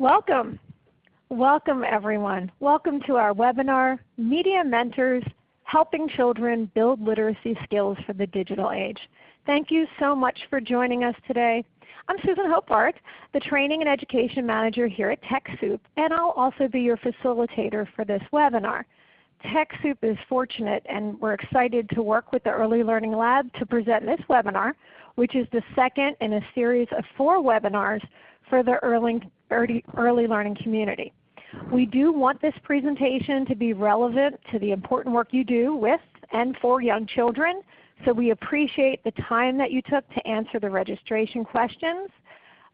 Welcome. Welcome everyone. Welcome to our webinar, Media Mentors, Helping Children Build Literacy Skills for the Digital Age. Thank you so much for joining us today. I'm Susan Hopart, the Training and Education Manager here at TechSoup, and I'll also be your facilitator for this webinar. TechSoup is fortunate and we're excited to work with the Early Learning Lab to present this webinar, which is the second in a series of four webinars for the early, early, learning community. We do want this presentation to be relevant to the important work you do with and for young children, so we appreciate the time that you took to answer the registration questions.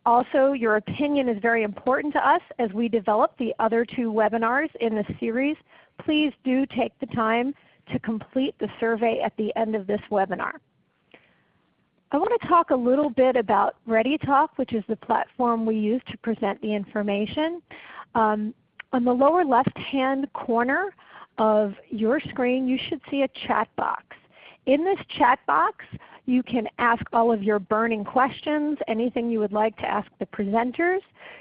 Also, your opinion is very important to us as we develop the other two webinars in the series. Please do take the time to complete the survey at the end of this webinar. I want to talk a little bit about ReadyTalk, which is the platform we use to present the information. Um, on the lower left-hand corner of your screen, you should see a chat box. In this chat box, you can ask all of your burning questions, anything you would like to ask the presenters.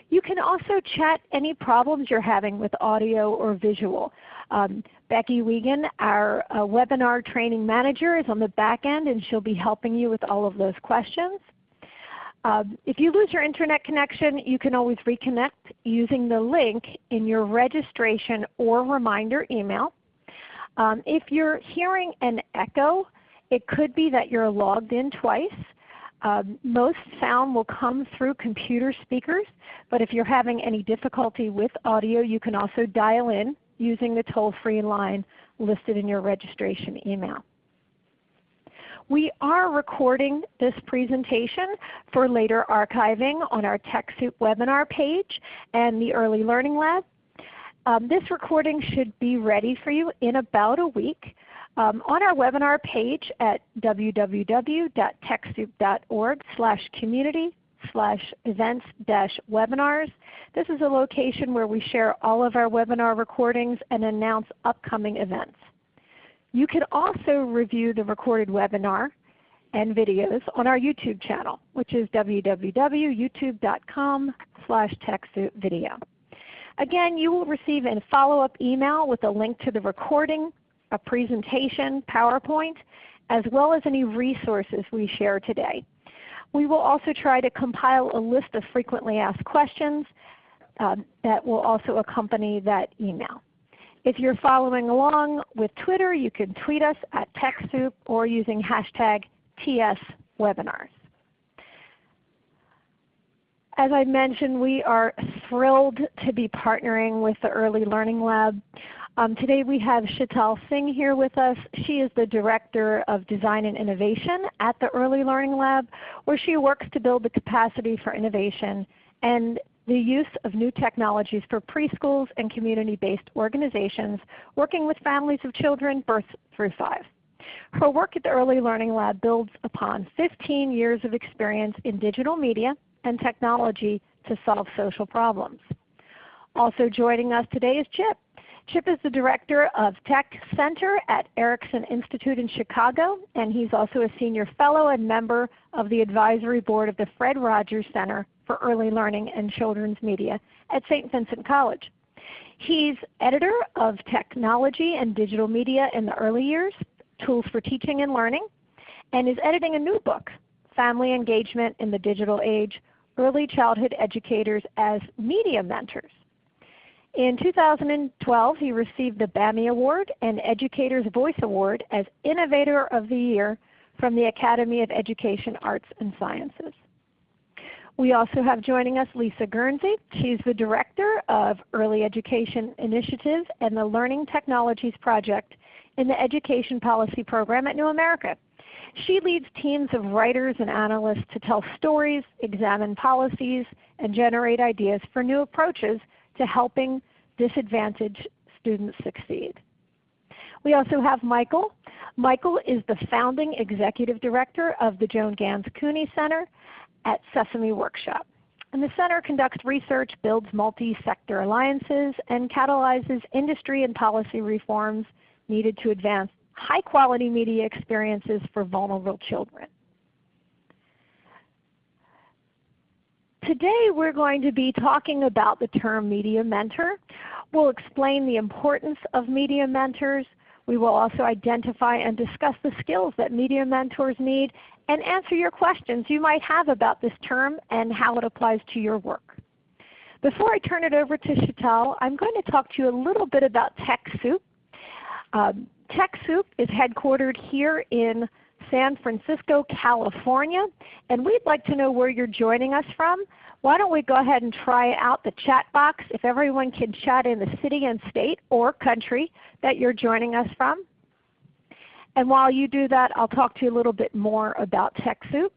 You can also chat any problems you're having with audio or visual. Um, Becky Wiegand, our uh, webinar training manager, is on the back end and she'll be helping you with all of those questions. Um, if you lose your internet connection, you can always reconnect using the link in your registration or reminder email. Um, if you're hearing an echo, it could be that you're logged in twice. Um, most sound will come through computer speakers, but if you're having any difficulty with audio, you can also dial in using the toll-free line listed in your registration email. We are recording this presentation for later archiving on our TechSoup webinar page and the Early Learning Lab. Um, this recording should be ready for you in about a week. Um, on our webinar page at www.techsoup.org community slash events dash webinars. This is a location where we share all of our webinar recordings and announce upcoming events. You can also review the recorded webinar and videos on our YouTube channel, which is www.youtube.com slash TechSoupVideo. Again, you will receive a follow-up email with a link to the recording, a presentation, PowerPoint, as well as any resources we share today. We will also try to compile a list of frequently asked questions um, that will also accompany that email. If you're following along with Twitter, you can tweet us at TechSoup or using hashtag TSWebinars. As I mentioned, we are thrilled to be partnering with the Early Learning Lab. Um, today we have Sheetal Singh here with us. She is the Director of Design and Innovation at the Early Learning Lab where she works to build the capacity for innovation and the use of new technologies for preschools and community-based organizations working with families of children birth through 5. Her work at the Early Learning Lab builds upon 15 years of experience in digital media and technology to solve social problems. Also joining us today is Chip. Chip is the Director of Tech Center at Erickson Institute in Chicago, and he's also a Senior Fellow and member of the Advisory Board of the Fred Rogers Center for Early Learning and Children's Media at St. Vincent College. He's editor of Technology and Digital Media in the Early Years, Tools for Teaching and Learning, and is editing a new book, Family Engagement in the Digital Age, Early Childhood Educators as Media Mentors. In 2012, he received the Bammy Award and Educator's Voice Award as Innovator of the Year from the Academy of Education, Arts, and Sciences. We also have joining us Lisa Guernsey. She's the Director of Early Education Initiatives and the Learning Technologies Project in the Education Policy Program at New America. She leads teams of writers and analysts to tell stories, examine policies, and generate ideas for new approaches to helping disadvantaged students succeed. We also have Michael. Michael is the founding executive director of the Joan Ganz Cooney Center at Sesame Workshop. And the center conducts research, builds multi-sector alliances, and catalyzes industry and policy reforms needed to advance high quality media experiences for vulnerable children. Today we're going to be talking about the term Media Mentor. We'll explain the importance of Media Mentors. We will also identify and discuss the skills that Media Mentors need and answer your questions you might have about this term and how it applies to your work. Before I turn it over to Sheetal, I'm going to talk to you a little bit about TechSoup. Um, TechSoup is headquartered here in San Francisco, California, and we'd like to know where you're joining us from. Why don't we go ahead and try out the chat box if everyone can chat in the city and state or country that you're joining us from. And while you do that, I'll talk to you a little bit more about TechSoup.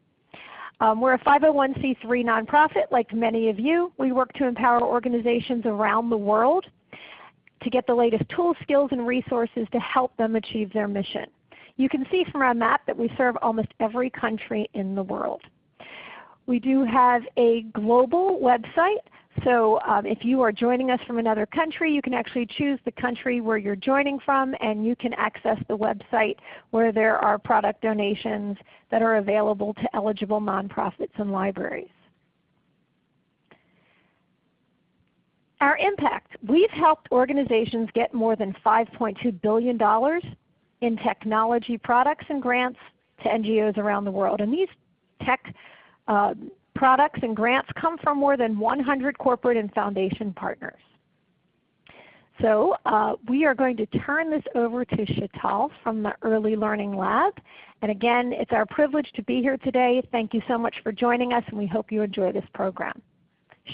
Um, we're a 501c3 nonprofit like many of you. We work to empower organizations around the world to get the latest tools, skills, and resources to help them achieve their mission. You can see from our map that we serve almost every country in the world. We do have a global website. So um, if you are joining us from another country, you can actually choose the country where you're joining from and you can access the website where there are product donations that are available to eligible nonprofits and libraries. Our impact. We've helped organizations get more than $5.2 billion in technology products and grants to NGOs around the world. And these tech uh, products and grants come from more than 100 corporate and foundation partners. So uh, we are going to turn this over to Sheetal from the Early Learning Lab. And again, it's our privilege to be here today. Thank you so much for joining us and we hope you enjoy this program.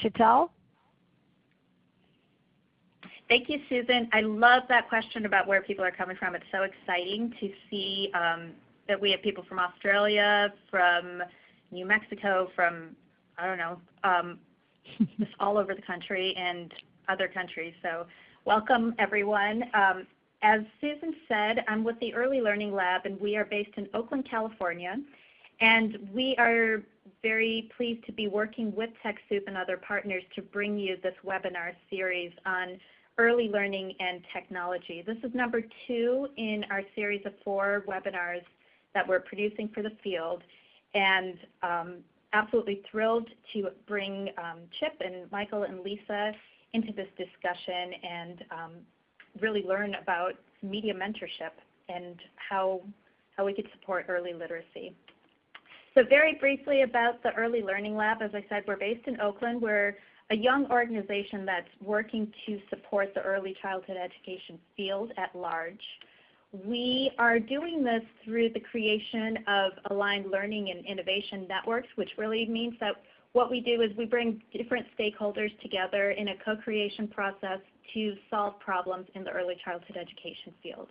Sheetal? Thank you, Susan. I love that question about where people are coming from. It's so exciting to see um, that we have people from Australia, from New Mexico, from, I don't know, um, just all over the country and other countries. So welcome everyone. Um, as Susan said, I'm with the Early Learning Lab and we are based in Oakland, California. And we are very pleased to be working with TechSoup and other partners to bring you this webinar series on early learning and technology. This is number two in our series of four webinars that we're producing for the field. And um, absolutely thrilled to bring um, Chip and Michael and Lisa into this discussion and um, really learn about media mentorship and how, how we could support early literacy. So very briefly about the Early Learning Lab, as I said, we're based in Oakland. We're a young organization that's working to support the early childhood education field at large. We are doing this through the creation of aligned learning and innovation networks, which really means that what we do is we bring different stakeholders together in a co-creation process to solve problems in the early childhood education field.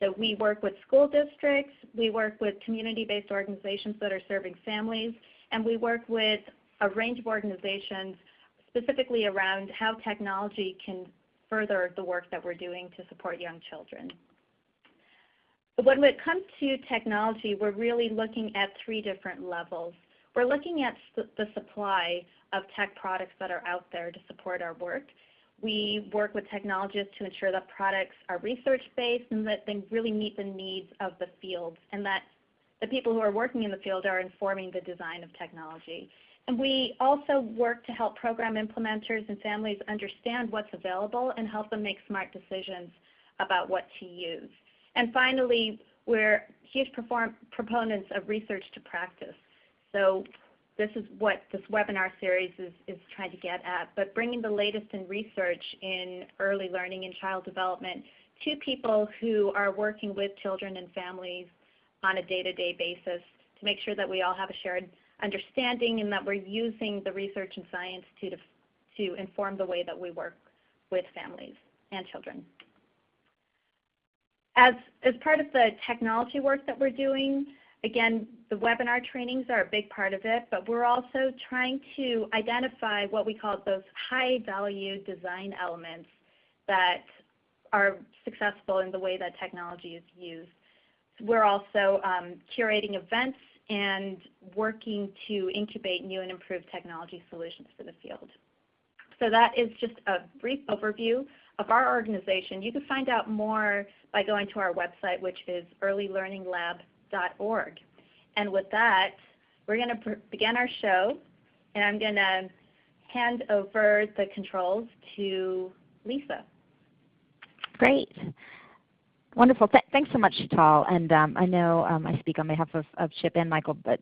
So we work with school districts, we work with community-based organizations that are serving families, and we work with a range of organizations specifically around how technology can further the work that we're doing to support young children. When it comes to technology, we're really looking at three different levels. We're looking at the supply of tech products that are out there to support our work. We work with technologists to ensure that products are research-based and that they really meet the needs of the field and that the people who are working in the field are informing the design of technology. And we also work to help program implementers and families understand what's available and help them make smart decisions about what to use. And finally, we're huge proponents of research to practice. So this is what this webinar series is, is trying to get at, but bringing the latest in research in early learning and child development to people who are working with children and families on a day-to-day -day basis to make sure that we all have a shared understanding and that we're using the research and science to, to inform the way that we work with families and children. As, as part of the technology work that we're doing, again, the webinar trainings are a big part of it, but we're also trying to identify what we call those high value design elements that are successful in the way that technology is used. We're also um, curating events and working to incubate new and improved technology solutions for the field. So that is just a brief overview of our organization. You can find out more by going to our website, which is earlylearninglab.org. And with that, we're going to begin our show. And I'm going to hand over the controls to Lisa. Great. Wonderful. Th thanks so much, Tal. And um, I know um, I speak on behalf of, of Chip and Michael, but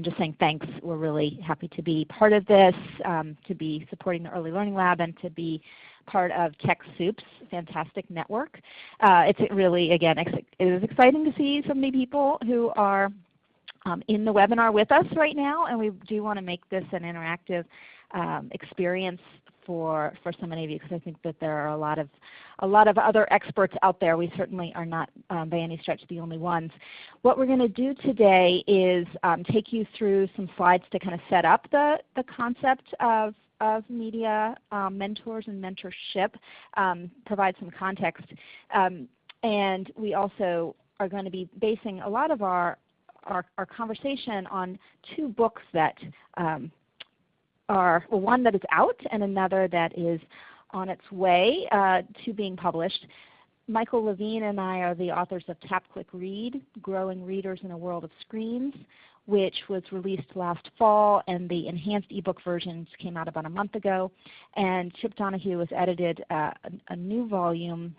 just saying thanks. We're really happy to be part of this, um, to be supporting the Early Learning Lab, and to be part of TechSoup's fantastic network. Uh, it's really, again, it is exciting to see so many people who are um, in the webinar with us right now, and we do want to make this an interactive um, experience for, for so many of you because I think that there are a lot of a lot of other experts out there. We certainly are not um, by any stretch the only ones. What we're going to do today is um, take you through some slides to kind of set up the, the concept of of media um, mentors and mentorship, um, provide some context. Um, and we also are going to be basing a lot of our, our, our conversation on two books that um, are well, one that is out and another that is on its way uh, to being published. Michael Levine and I are the authors of Tap Click Read, Growing Readers in a World of Screens, which was released last fall, and the enhanced ebook versions came out about a month ago. And Chip Donohue has edited uh, a, a, new volume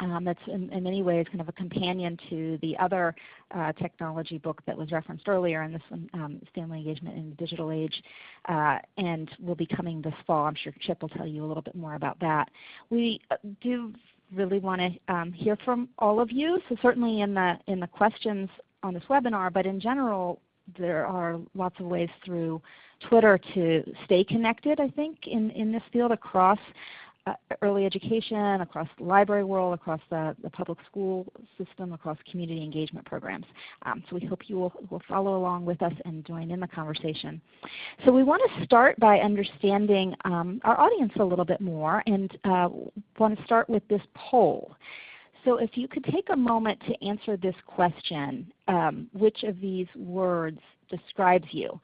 um, that's in, in, many ways kind of a companion to the other uh, technology book that was referenced earlier in this one, um, Family Engagement in the Digital Age, uh, and will be coming this fall. I'm sure Chip will tell you a little bit more about that. We uh, do really want to um, hear from all of you, so certainly in the, in the questions on this webinar, but in general, there are lots of ways through Twitter to stay connected, I think, in, in this field across early education, across the library world, across the, the, public school system, across community engagement programs. Um, so we hope you will, will, follow along with us and join in the conversation. So we want to start by understanding um, our audience a little bit more and uh, want to start with this poll. So if you could take a moment to answer this question, um, which of these words describes you?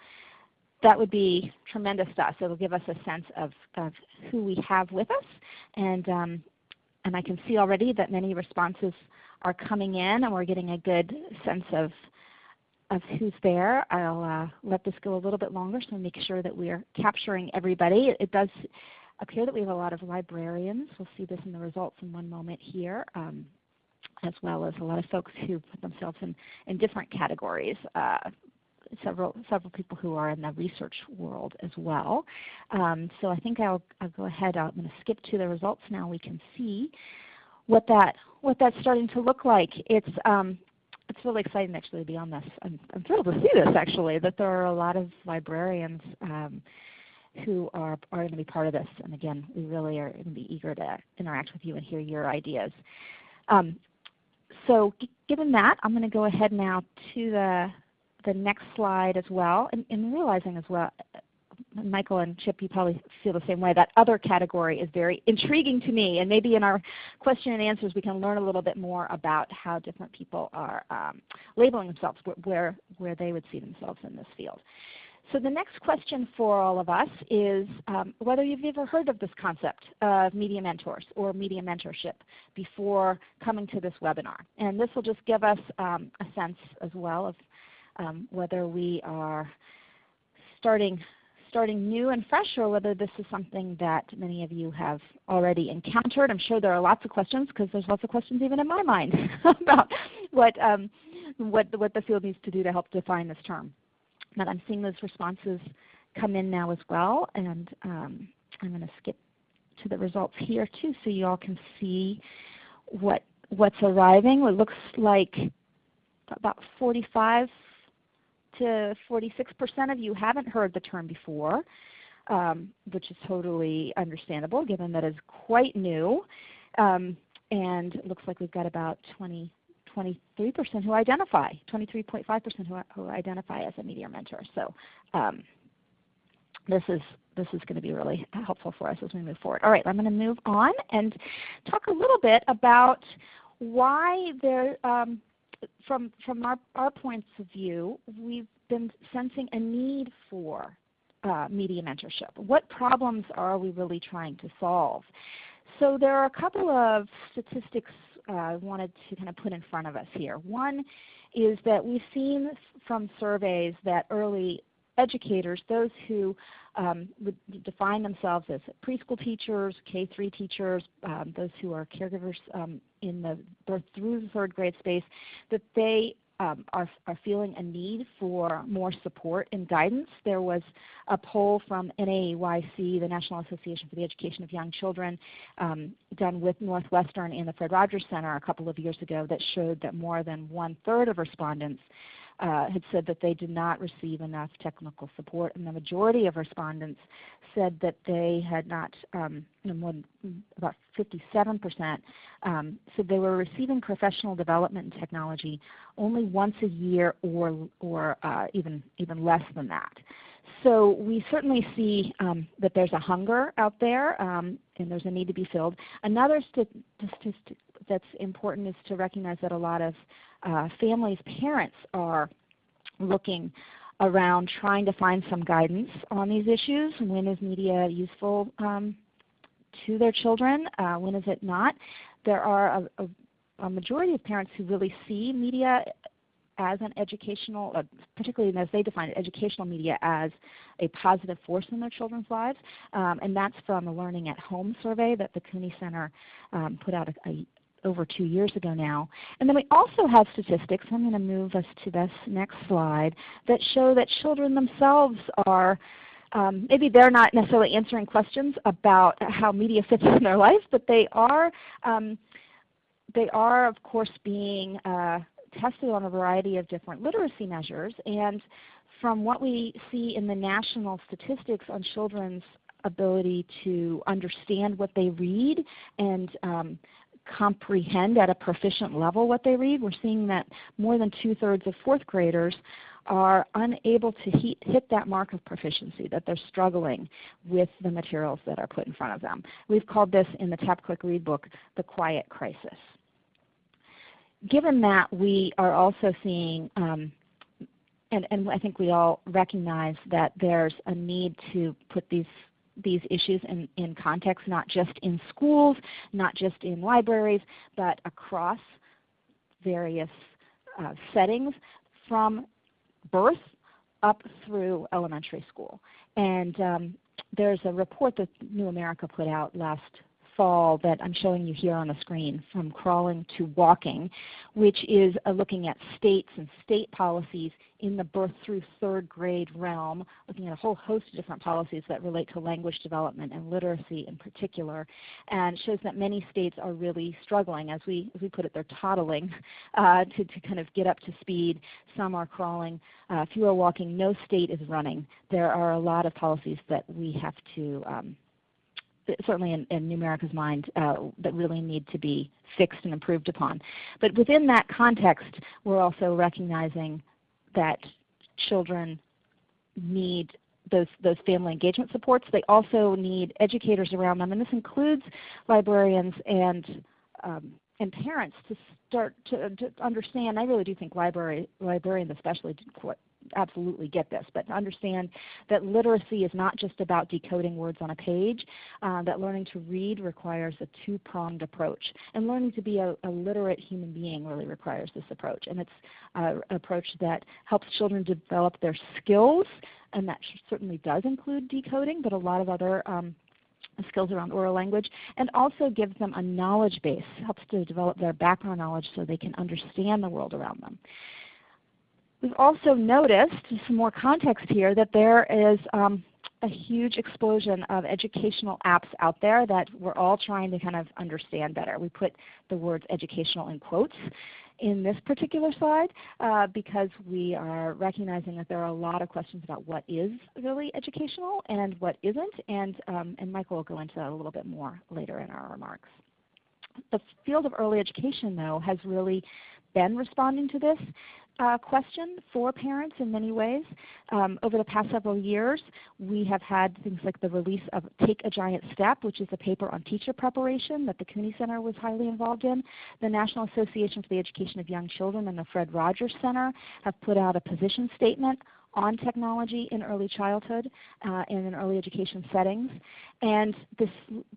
That would be tremendous to us. It will give us a sense of, of who we have with us. And, um, and I can see already that many responses are coming in and we're getting a good sense of, of who's there. I'll uh, let this go a little bit longer so make sure that we are capturing everybody. It, it, does appear that we have a lot of librarians. We'll see this in the results in one moment here. Um, as well as a lot of folks who put themselves in, in different categories, uh, several several people who are in the research world as well. Um, so I think I'll, I'll go ahead. I'm going to skip to the results now. We can see what that what that's starting to look like. It's um, it's really exciting actually to be on this. I'm, I'm, thrilled to see this actually, that there are a lot of librarians um, who are, are going to be part of this. And again, we really are going to be eager to interact with you and hear your ideas. Um, so given that, I'm going to go ahead now to the the next slide as well, and, and realizing as well, Michael and Chip, you probably feel the same way. That other category is very intriguing to me, and maybe in our question and answers we can learn a little bit more about how different people are um, labeling themselves, where, where they would see themselves in this field. So the next question for all of us is um, whether you've ever heard of this concept of media mentors or media mentorship before coming to this webinar. And this will just give us um, a sense as well of um, whether we are starting starting new and fresh or whether this is something that many of you have already encountered. I'm sure there are lots of questions because there's lots of questions even in my mind about what, um, what, what the field needs to do to help define this term. But I'm seeing those responses come in now as well and um, I'm going to skip to the results here too so you all can see what, what's arriving. It looks like about 45 to 46% of you haven't heard the term before, um, which is totally understandable given that it's quite new. Um, and it looks like we've got about 20, 23% who identify, 23.5% who, who identify as a media mentor. So um, this is this is going to be really helpful for us as we move forward. All right, I'm going to move on and talk a little bit about why there um, from, from our, our points of view, we've been sensing a need for uh, media mentorship. What problems are we really trying to solve? So there are a couple of statistics uh, I wanted to kind of put in front of us here. One is that we've seen from surveys that early educators, those who um, would define themselves as preschool teachers, K-3 teachers, um, those who are caregivers um, in the birth through the third grade space, that they um, are, are feeling a need for more support and guidance. There was a poll from NAEYC, the National Association for the Education of Young Children, um, done with Northwestern and the Fred Rogers Center a couple of years ago that showed that more than one-third of respondents uh, had said that they did not receive enough technical support, and the majority of respondents said that they had not, um, more than about 57% um, said they were receiving professional development in technology only once a year or, or uh, even, even less than that. So we certainly see um, that there's a hunger out there um, and there's a need to be filled. Another statistic that's important is to recognize that a lot of uh, families' parents are looking around trying to find some guidance on these issues. When is media useful um, to their children? Uh, when is it not? There are a, a, a, majority of parents who really see media as an educational, uh, particularly as they define it, educational media as a positive force in their children's lives. Um, and that's from a Learning at Home survey that the Cooney Center um, put out a, over two years ago now. And then we also have statistics, I'm going to move us to this next slide, that show that children themselves are um, maybe they're not necessarily answering questions about how media fits in their life, but they are, um, they are of course being uh, tested on a variety of different literacy measures. And from what we see in the national statistics on children's ability to understand what they read and um, comprehend at a proficient level what they read. We're seeing that more than two-thirds of fourth graders are unable to hit that mark of proficiency, that they're struggling with the materials that are put in front of them. We've called this in the Tap Read book the quiet crisis. Given that we are also seeing um, and, and, I think we all recognize that there's a need to put these these issues in, in context, not just in schools, not just in libraries, but across various uh, settings from birth up through elementary school. And um, there's a report that New America put out last fall that I'm showing you here on the screen, From Crawling to Walking, which is uh, looking at states and state policies in the birth through third grade realm, looking at a whole host of different policies that relate to language development and literacy in particular, and shows that many states are really struggling. As we, as we put it, they're toddling uh, to, to kind of get up to speed. Some are crawling, uh, few are walking. No state is running. There are a lot of policies that we have to um, certainly in, in New America's mind, uh, that really need to be fixed and improved upon. But within that context, we're also recognizing that children need those, those family engagement supports. They also need educators around them, and this includes librarians and um, and parents to start to, to, understand. I really do think library librarians especially absolutely get this, but understand that literacy is not just about decoding words on a page, uh, that learning to read requires a two-pronged approach. And learning to be a, a, literate human being really requires this approach. And it's uh, an approach that helps children develop their skills, and that certainly does include decoding, but a lot of other um, skills around oral language, and also gives them a knowledge base, helps to develop their background knowledge so they can understand the world around them. We've also noticed, some more context here, that there is um, a huge explosion of educational apps out there that we're all trying to kind of understand better. We put the words educational in quotes in this particular slide uh, because we are recognizing that there are a lot of questions about what is really educational and what isn't, and, um, and Michael will go into that a little bit more later in our remarks. The field of early education though has really been responding to this uh, question for parents in many ways. Um, over the past several years, we have had things like the release of Take a Giant Step, which is a paper on teacher preparation that the Cooney Center was highly involved in. The National Association for the Education of Young Children and the Fred Rogers Center have put out a position statement on technology in early childhood uh, and in early education settings. And this,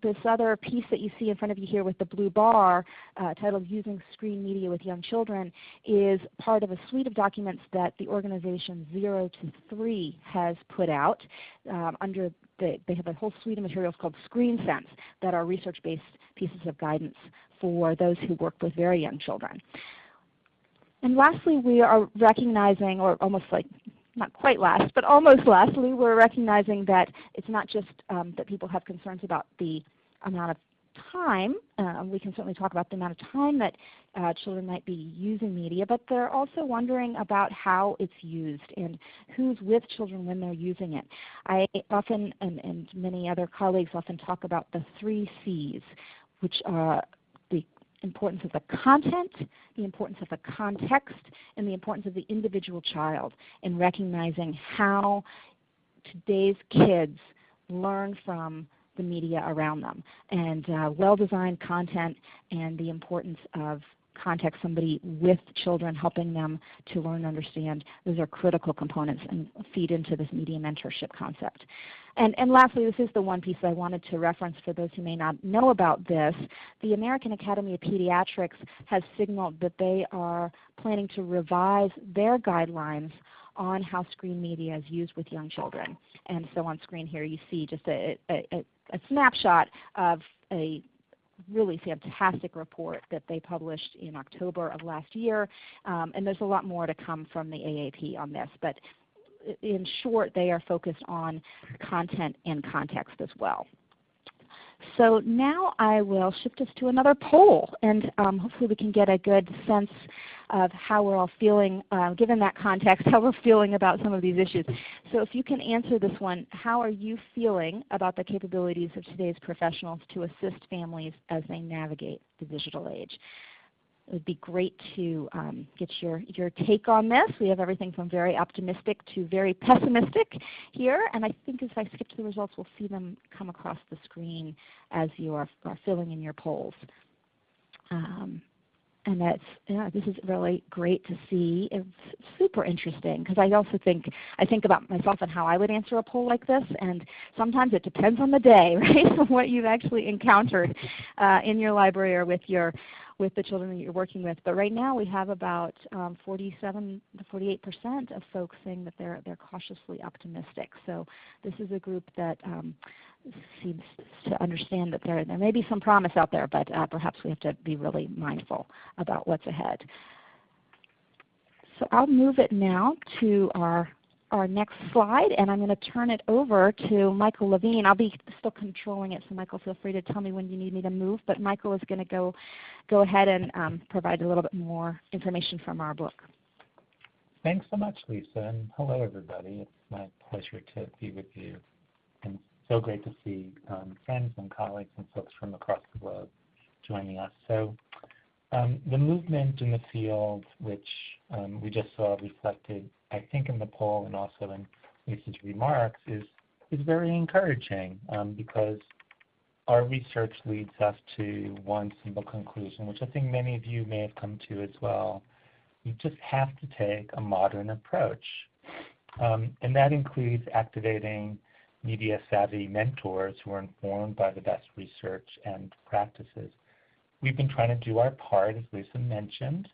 this other piece that you see in front of you here with the blue bar uh, titled Using Screen Media with Young Children is part of a suite of documents that the organization Zero to Three has put out um, under the, they have a whole suite of materials called Screen Sense that are research-based pieces of guidance for those who work with very young children. And lastly, we are recognizing, or almost like not quite last, but almost lastly, we're recognizing that it's not just um, that people have concerns about the amount of time. Uh, we can certainly talk about the amount of time that uh, children might be using media, but they're also wondering about how it's used and who's with children when they're using it. I often, and, and many other colleagues often talk about the three C's, which are importance of the content, the importance of the context, and the importance of the individual child in recognizing how today's kids learn from the media around them. And uh, well-designed content and the importance of context, somebody with children helping them to learn and understand, those are critical components and feed into this media mentorship concept. And, and lastly, this is the one piece I wanted to reference for those who may not know about this. The American Academy of Pediatrics has signaled that they are planning to revise their guidelines on how screen media is used with young children. And so on screen here you see just a, a, a snapshot of a really fantastic report that they published in October of last year. Um, and there's a lot more to come from the AAP on this. But in short, they are focused on content and context as well. So now I will shift us to another poll, and um, hopefully we can get a good sense of how we're all feeling, uh, given that context, how we're feeling about some of these issues. So if you can answer this one, how are you feeling about the capabilities of today's professionals to assist families as they navigate the digital age? It would be great to um, get your, your take on this. We have everything from very optimistic to very pessimistic here. And I think as I skip to the results, we'll see them come across the screen as you are, are filling in your polls. Um, and that's yeah, this is really great to see. It's super interesting because I also think I think about myself and how I would answer a poll like this, and sometimes it depends on the day, right? what you've actually encountered uh, in your library or with your with the children that you're working with. But right now we have about um, 47 to 48 percent of folks saying that they're they're cautiously optimistic. So this is a group that um, seems to understand that there there may be some promise out there, but uh, perhaps we have to be really mindful about what's ahead. So I'll move it now to our our next slide, and I'm going to turn it over to Michael Levine. I'll be still controlling it, so Michael, feel free to tell me when you need me to move. But Michael is going to go, go ahead and um, provide a little bit more information from our book. Thanks so much, Lisa, and hello, everybody. It's my pleasure to be with you, and so great to see um, friends and colleagues and folks from across the globe joining us. So um, the movement in the field, which um, we just saw reflected I think in the poll and also in Lisa's remarks is, is very encouraging um, because our research leads us to one simple conclusion, which I think many of you may have come to as well. You just have to take a modern approach. Um, and that includes activating media savvy mentors who are informed by the best research and practices. We've been trying to do our part, as Lisa mentioned,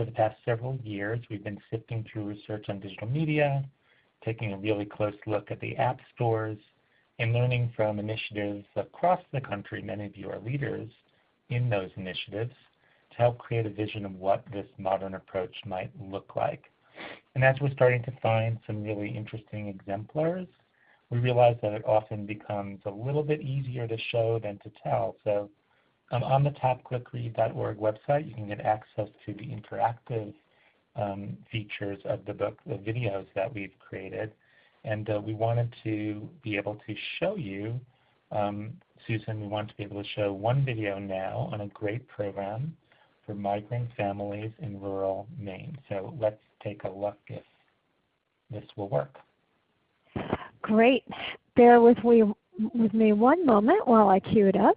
for the past several years, we've been sifting through research on digital media, taking a really close look at the app stores, and learning from initiatives across the country. Many of you are leaders in those initiatives to help create a vision of what this modern approach might look like. And as we're starting to find some really interesting exemplars, we realize that it often becomes a little bit easier to show than to tell. So um, on the tapclickread.org website, you can get access to the interactive um, features of the book, the videos that we've created. And uh, we wanted to be able to show you, um, Susan, we want to be able to show one video now on a great program for migrant families in rural Maine. So let's take a look if this will work. Great. Bear with me, with me one moment while I cue it up.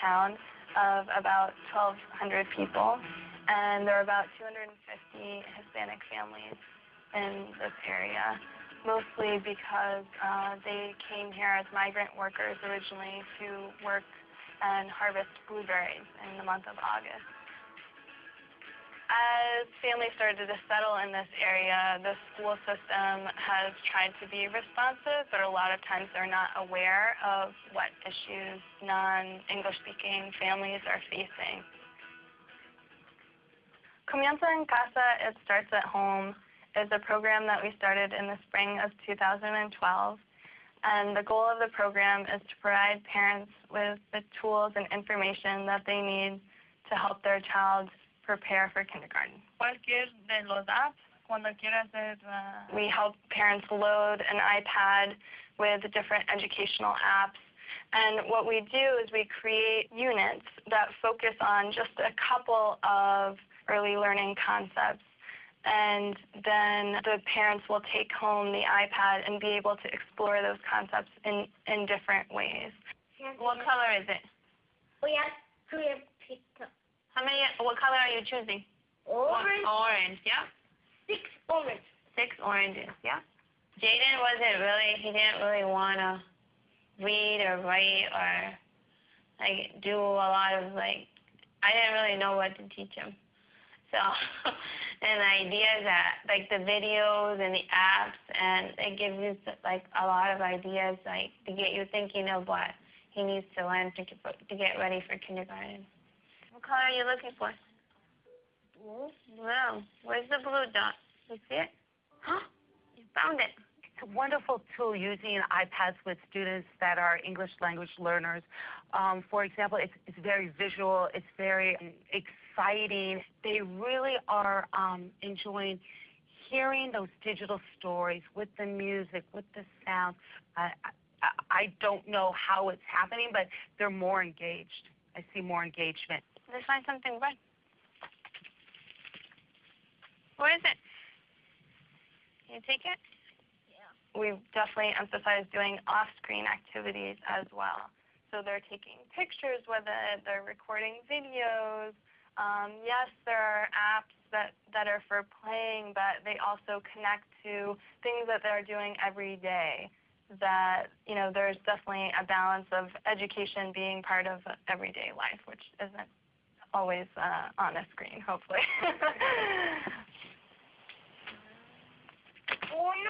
town of about 1,200 people, and there are about 250 Hispanic families in this area, mostly because uh, they came here as migrant workers originally to work and harvest blueberries in the month of August. As families started to settle in this area, the school system has tried to be responsive, but a lot of times they're not aware of what issues non-English speaking families are facing. Comienza en Casa, It Starts at Home, is a program that we started in the spring of 2012. And the goal of the program is to provide parents with the tools and information that they need to help their child prepare for kindergarten. Cualquier de los apps, cuando quiera hacer uh, We help parents load an iPad with different educational apps. And what we do is we create units that focus on just a couple of early learning concepts. And then the parents will take home the iPad and be able to explore those concepts in, in different ways. What color is it? We have three pizza. How many? What color are you choosing? Orange, Orange. Yeah. six orange. Six oranges. Yeah. Jaden wasn't really. He didn't really want to read or write or like do a lot of like. I didn't really know what to teach him. So, and the ideas that like the videos and the apps, and it gives you like a lot of ideas like to get you thinking of what he needs to learn to get, to get ready for kindergarten. What color are you looking for? Blue. Blue. Where's the blue dot? You see it? Huh? You found it. It's a wonderful tool using iPads with students that are English language learners. Um, for example, it's, it's very visual, it's very exciting. They really are um, enjoying hearing those digital stories with the music, with the sound. I, I, I don't know how it's happening, but they're more engaged. I see more engagement. Let's find something red. What is it? Can you take it? Yeah. we definitely emphasize doing off-screen activities as well. So they're taking pictures, whether they're recording videos. Um, yes, there are apps that, that are for playing, but they also connect to things that they're doing every day. That, you know, there's definitely a balance of education being part of everyday life, which isn't always uh, on a screen, hopefully. Un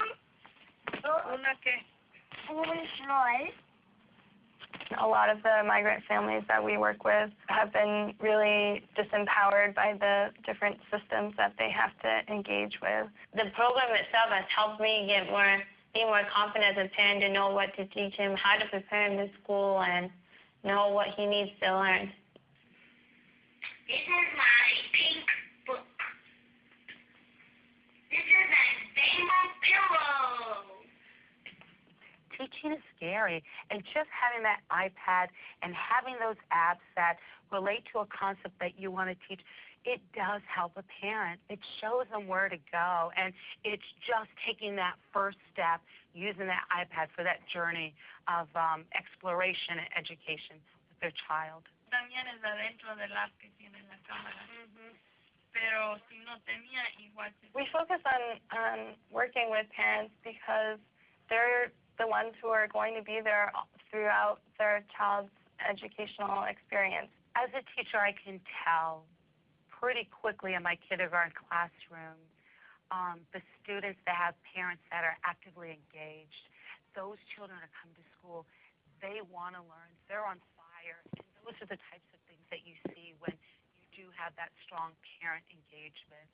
a lot of the migrant families that we work with have been really disempowered by the different systems that they have to engage with. The program itself has helped me get more, be more confident as a parent to know what to teach him, how to prepare him to school, and know what he needs to learn. This is my pink book. This is a rainbow pillow. teaching is scary and just having that ipad and having those apps that relate to a concept that you want to teach it does help a parent it shows them where to go and it's just taking that first step using that ipad for that journey of um, exploration and education with their child También es adentro del app que tiene la cámara. Pero si no tenía, igual se We focus on, on working with parents because they're the ones who are going to be there throughout their child's educational experience. as a teacher, I can tell pretty quickly in my kindergarten classroom um, the students that have parents that are actively engaged. Those children that come to school, they want to learn. They're on fire. Those are the types of things that you see when you do have that strong parent engagement.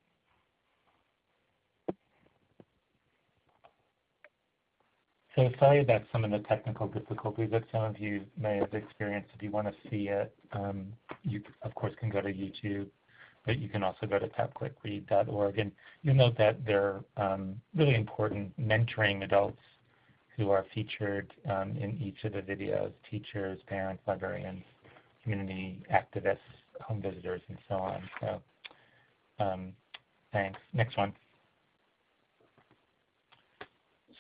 So sorry about some of the technical difficulties that some of you may have experienced. If you want to see it, um, you of course can go to YouTube, but you can also go to tapclickread.org. And you'll note that there are um, really important mentoring adults who are featured um, in each of the videos, teachers, parents, librarians, community activists, home visitors, and so on. So um, thanks. Next one.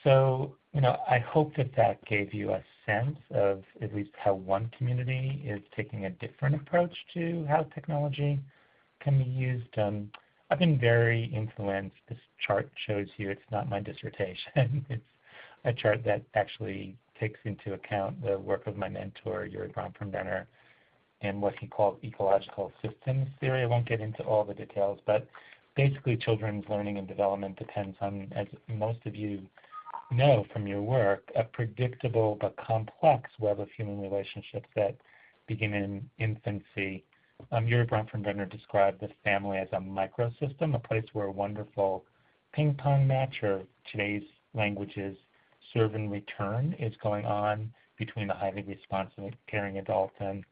So, you know, I hope that that gave you a sense of at least how one community is taking a different approach to how technology can be used. Um, I've been very influenced. This chart shows you it's not my dissertation. it's a chart that actually takes into account the work of my mentor, Urie Bronfenbrenner, and what he called ecological systems theory. I won't get into all the details, but basically children's learning and development depends on, as most of you know from your work, a predictable but complex web of human relationships that begin in infancy. Um, Urie Bronfenbrenner described the family as a microsystem, a place where a wonderful ping pong match, or today's languages, serve and return, is going on between a highly responsive, caring adult and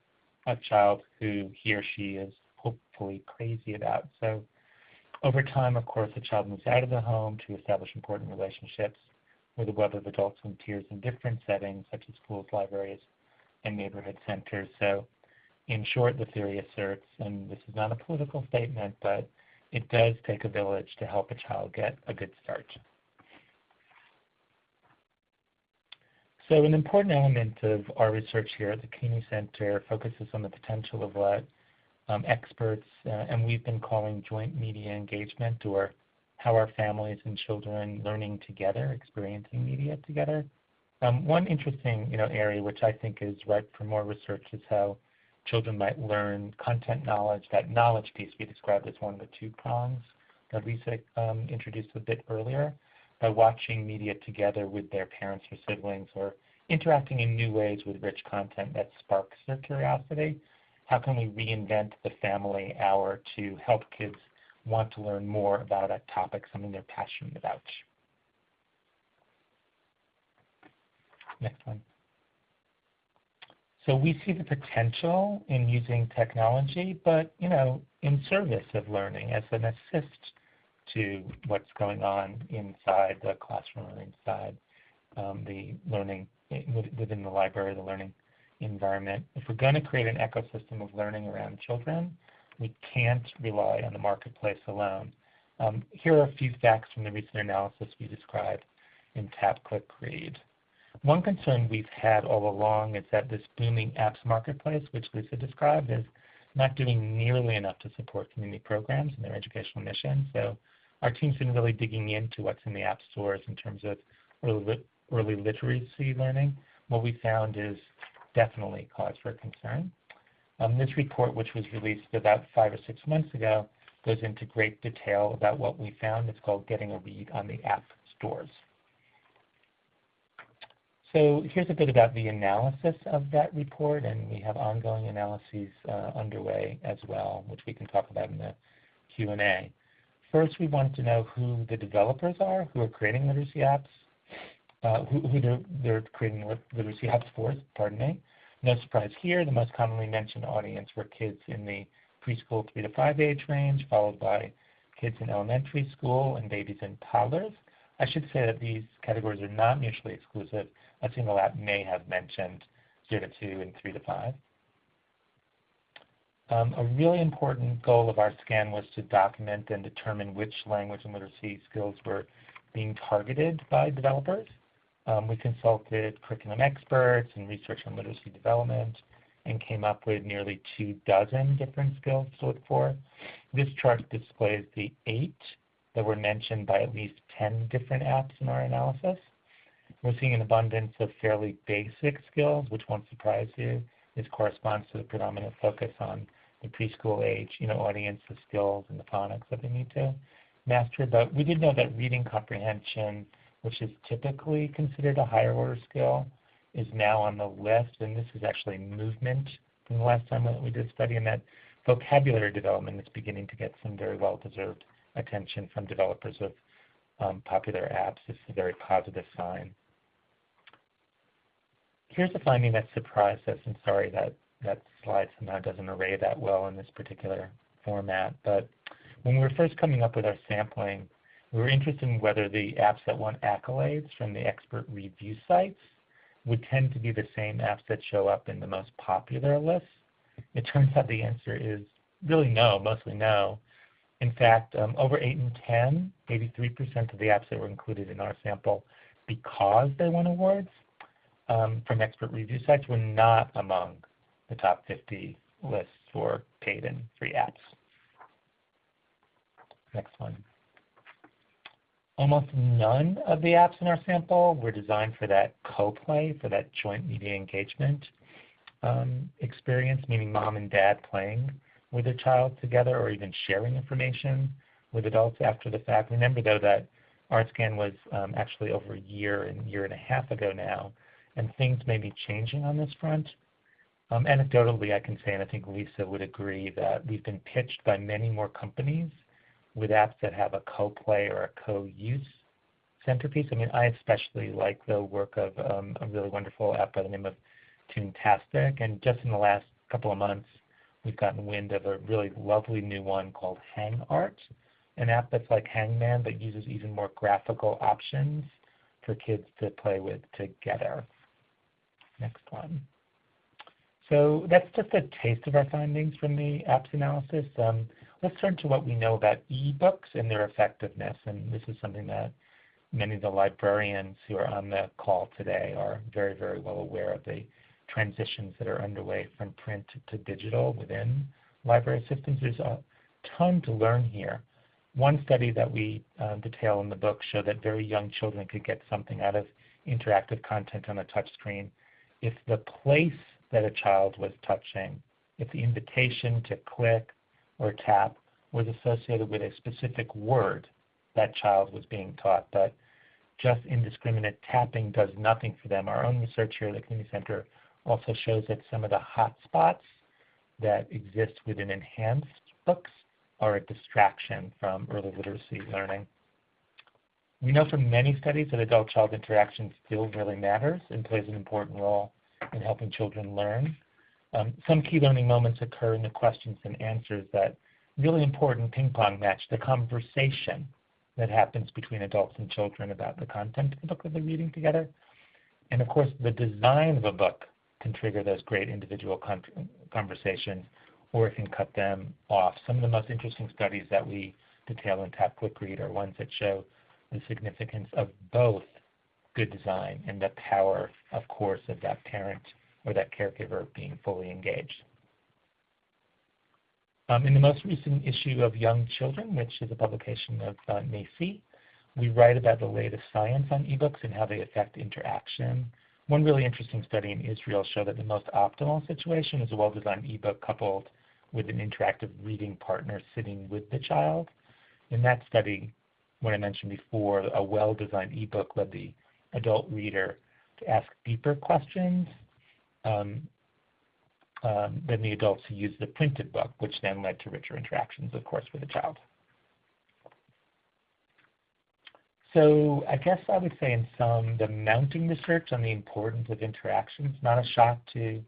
a child who he or she is hopefully crazy about. So over time, of course, the child moves out of the home to establish important relationships with a web of adults and peers in different settings, such as schools, libraries, and neighborhood centers. So in short, the theory asserts, and this is not a political statement, but it does take a village to help a child get a good start. So an important element of our research here at the Cooney Center focuses on the potential of what um, experts, uh, and we've been calling joint media engagement, or how are families and children learning together, experiencing media together. Um, one interesting you know, area which I think is ripe for more research is how children might learn content knowledge, that knowledge piece we described as one of the two prongs that Lisa um, introduced a bit earlier by watching media together with their parents or siblings or interacting in new ways with rich content that sparks their curiosity. How can we reinvent the family hour to help kids want to learn more about a topic, something they're passionate about? Next one. So we see the potential in using technology, but you know, in service of learning as an assist to what's going on inside the classroom or inside um, the learning within the library, the learning environment. If we're going to create an ecosystem of learning around children, we can't rely on the marketplace alone. Um, here are a few facts from the recent analysis we described in Tap, Click, Read. One concern we've had all along is that this booming apps marketplace, which Lisa described, is not doing nearly enough to support community programs and their educational mission. So our team's been really digging into what's in the app stores in terms of early, early literacy learning. What we found is definitely cause for concern. Um, this report, which was released about five or six months ago, goes into great detail about what we found. It's called Getting a Read on the App Stores. So here's a bit about the analysis of that report, and we have ongoing analyses uh, underway as well, which we can talk about in the Q&A. First, we want to know who the developers are who are creating literacy apps, uh, who, who they're, they're, creating literacy apps for, pardon me. No surprise here, the most commonly mentioned audience were kids in the preschool 3 to 5 age range, followed by kids in elementary school and babies and toddlers. I should say that these categories are not mutually exclusive. A single app may have mentioned 0 to 2 and 3 to 5. Um, a really important goal of our scan was to document and determine which language and literacy skills were being targeted by developers. Um, we consulted curriculum experts and research on literacy development and came up with nearly two dozen different skills to look for. This chart displays the eight that were mentioned by at least 10 different apps in our analysis. We're seeing an abundance of fairly basic skills, which won't surprise you. This corresponds to the predominant focus on the preschool age, you know, audience, the skills and the phonics that they need to master. But we did know that reading comprehension, which is typically considered a higher order skill, is now on the list. And this is actually movement from the last time that we did a study, and that vocabulary development is beginning to get some very well-deserved attention from developers of um, popular apps. It's a very positive sign. here's a finding that surprised us, and sorry that that slide somehow doesn't array that well in this particular format. But when we were first coming up with our sampling, we were interested in whether the apps that won accolades from the expert review sites would tend to be the same apps that show up in the most popular lists. It turns out the answer is really no, mostly no. In fact, um, over 8 and 10, 83% of the apps that were included in our sample because they won awards um, from expert review sites were not among the top 50 lists for paid and free apps. Next one. Almost none of the apps in our sample were designed for that co-play, for that joint media engagement um, experience, meaning mom and dad playing with their child together or even sharing information with adults after the fact. Remember though that ArtScan was um, actually over a year and year and a half ago now, and things may be changing on this front. Um, anecdotally, I can say, and I think Lisa would agree, that we've been pitched by many more companies with apps that have a co-play or a co-use centerpiece. I mean, I especially like the work of um, a really wonderful app by the name of Toontastic, and just in the last couple of months, we've gotten wind of a really lovely new one called Hang Art, an app that's like Hangman but uses even more graphical options for kids to play with together. Next one. So that's just a taste of our findings from the apps analysis. Um, let's turn to what we know about ebooks and their effectiveness. And this is something that many of the librarians who are on the call today are very, very well aware of the transitions that are underway from print to digital within library systems. There's a ton to learn here. One study that we uh, detail in the book showed that very young children could get something out of interactive content on a touch screen if the place that a child was touching, if the invitation to click or tap was associated with a specific word that child was being taught. But just indiscriminate tapping does nothing for them. Our own research here at the Cooney Center also shows that some of the hot spots that exist within enhanced books are a distraction from early literacy learning. We know from many studies that adult-child interaction still really matters and plays an important role in helping children learn. Um, some key learning moments occur in the questions and answers that really important ping pong match the conversation that happens between adults and children about the content of the book that they're reading together. And of course, the design of a book can trigger those great individual con conversations or it can cut them off. Some of the most interesting studies that we detail in Tap Click Read are ones that show the significance of both good design and the power, of course, of that parent or that caregiver being fully engaged. Um, in the most recent issue of Young Children, which is a publication of uh, NAEYC, we write about the latest science on ebooks and how they affect interaction. One really interesting study in Israel showed that the most optimal situation is a well-designed ebook coupled with an interactive reading partner sitting with the child. In that study, what I mentioned before, a well-designed ebook led the adult reader to ask deeper questions um, um, than the adults who used the printed book, which then led to richer interactions, of course, with the child. So I guess I would say in some, the mounting research on the importance of interactions, not a shock to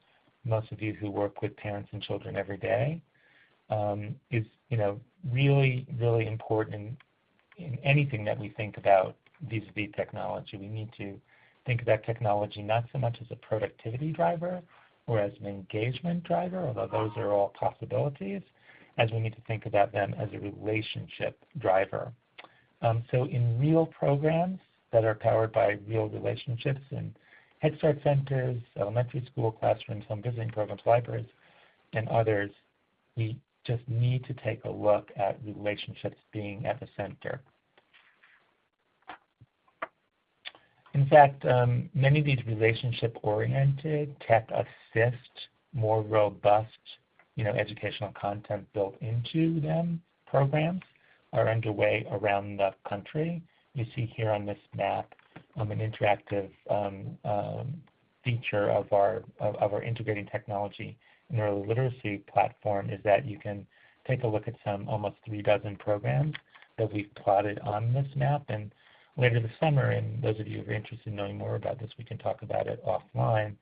most of you who work with parents and children every day, um, is you know really, really important in, in anything that we think about vis-a-vis technology. We need to think about technology not so much as a productivity driver or as an engagement driver, although those are all possibilities, as we need to think about them as a relationship driver. Um, so in real programs that are powered by real relationships in Head Start centers, elementary school classrooms, home visiting programs, libraries, and others, we just need to take a look at relationships being at the center. In fact, um, many of these relationship-oriented, tech-assist, more robust you know, educational content built into them programs are underway around the country. You see here on this map um, an interactive um, feature of our, of, of, our integrating technology and early literacy platform is that you can take a look at some almost three dozen programs that we've plotted on this map. And later this summer, and those of you who are interested in knowing more about this, we can talk about it offline.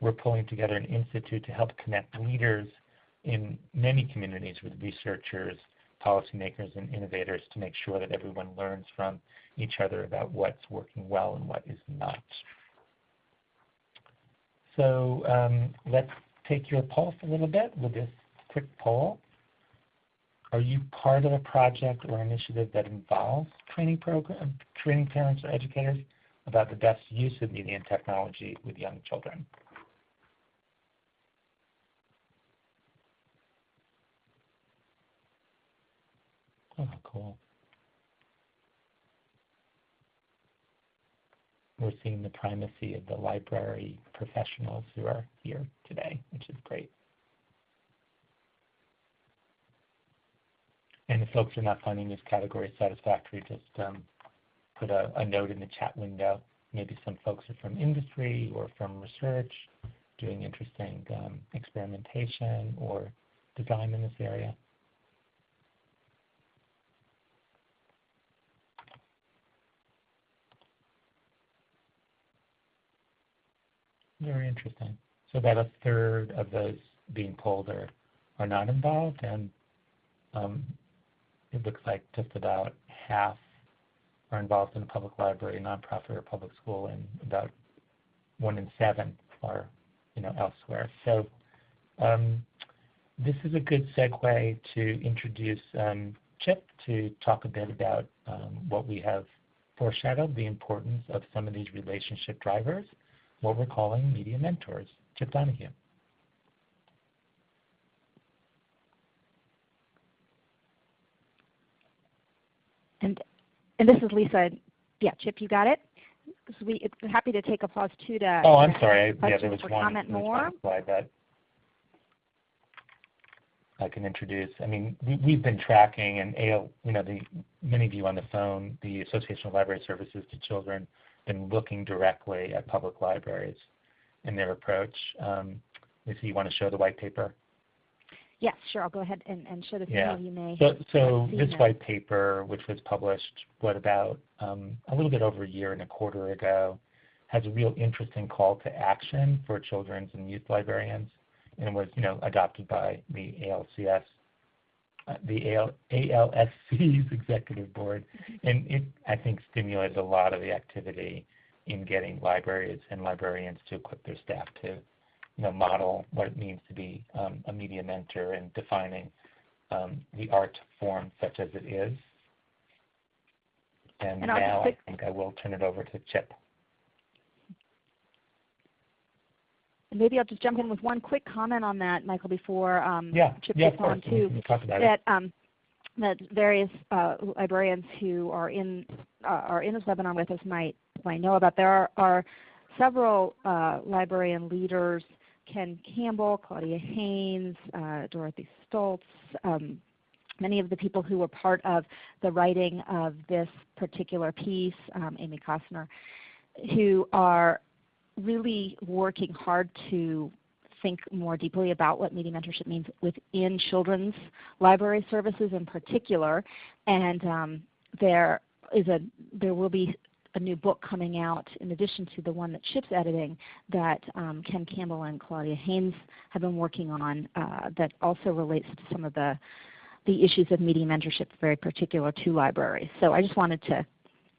we're pulling together an institute to help connect leaders in many communities with researchers, policymakers, and innovators to make sure that everyone learns from each other about what's working well and what is not. So um, let's take your pulse a little bit with this quick poll. Are you part of a project or initiative that involves training program, training parents or educators about the best use of media and technology with young children? Oh, cool. We're seeing the primacy of the library professionals who are here today, which is great. And if folks are not finding this category satisfactory, just um, put a, a, note in the chat window. Maybe some folks are from industry or from research, doing interesting um, experimentation or design in this area. Very interesting. So about a third of those being polled are, are not involved, and um, it looks like just about half are involved in a public library, nonprofit, or public school, and about one in seven are, you know, elsewhere. So um, this is a good segue to introduce um, Chip to talk a bit about um, what we have foreshadowed, the importance of some of these relationship drivers what we're calling media mentors. Chip Donohue. And and this is Lisa. Yeah, Chip, you got it. So we happy to take a pause too to. Oh, I'm sorry. Yeah, there was one, comment more. slide that I can introduce. I mean, we, have been tracking, and AL, you know, the many of you on the phone, the Association of Library Services to Children been looking directly at public libraries and their approach. Um, Lisa, you want to show the white paper? Yes, sure. I'll go ahead and, and show this. Yeah. You may so so this that. white paper, which was published, what, about um, a little bit over a year and a quarter ago, has a real interesting call to action for children's and youth librarians, and was, you know, adopted by the ALCS uh, the AL, ALSC's executive board, and it I think stimulated a lot of the activity in getting libraries and librarians to equip their staff to, model what it means to be um, a media mentor and defining um, the art form such as it is. And, and now I think I will turn it over to Chip. Maybe I'll just jump in with one quick comment on that, Michael, before um, yeah. Chip yeah, gets on too. that um, that various uh, librarians who are in uh, are in this webinar with us might might know about. There are, are several uh, librarian leaders: Cen Campbell, Claudia Haines, uh, Dorothy Stoltz. Um, many of the people who were part of the writing of this particular piece, um, Amy Koester, who are really working hard to think more deeply about what media mentorship means within children's library services in particular. And um, there is a there will be a new book coming out in addition to the one that Chip's editing that um, Cen Campbell and Claudia Haines have been working on uh, that also relates to some of the the issues of media mentorship very particular to libraries. So I just wanted to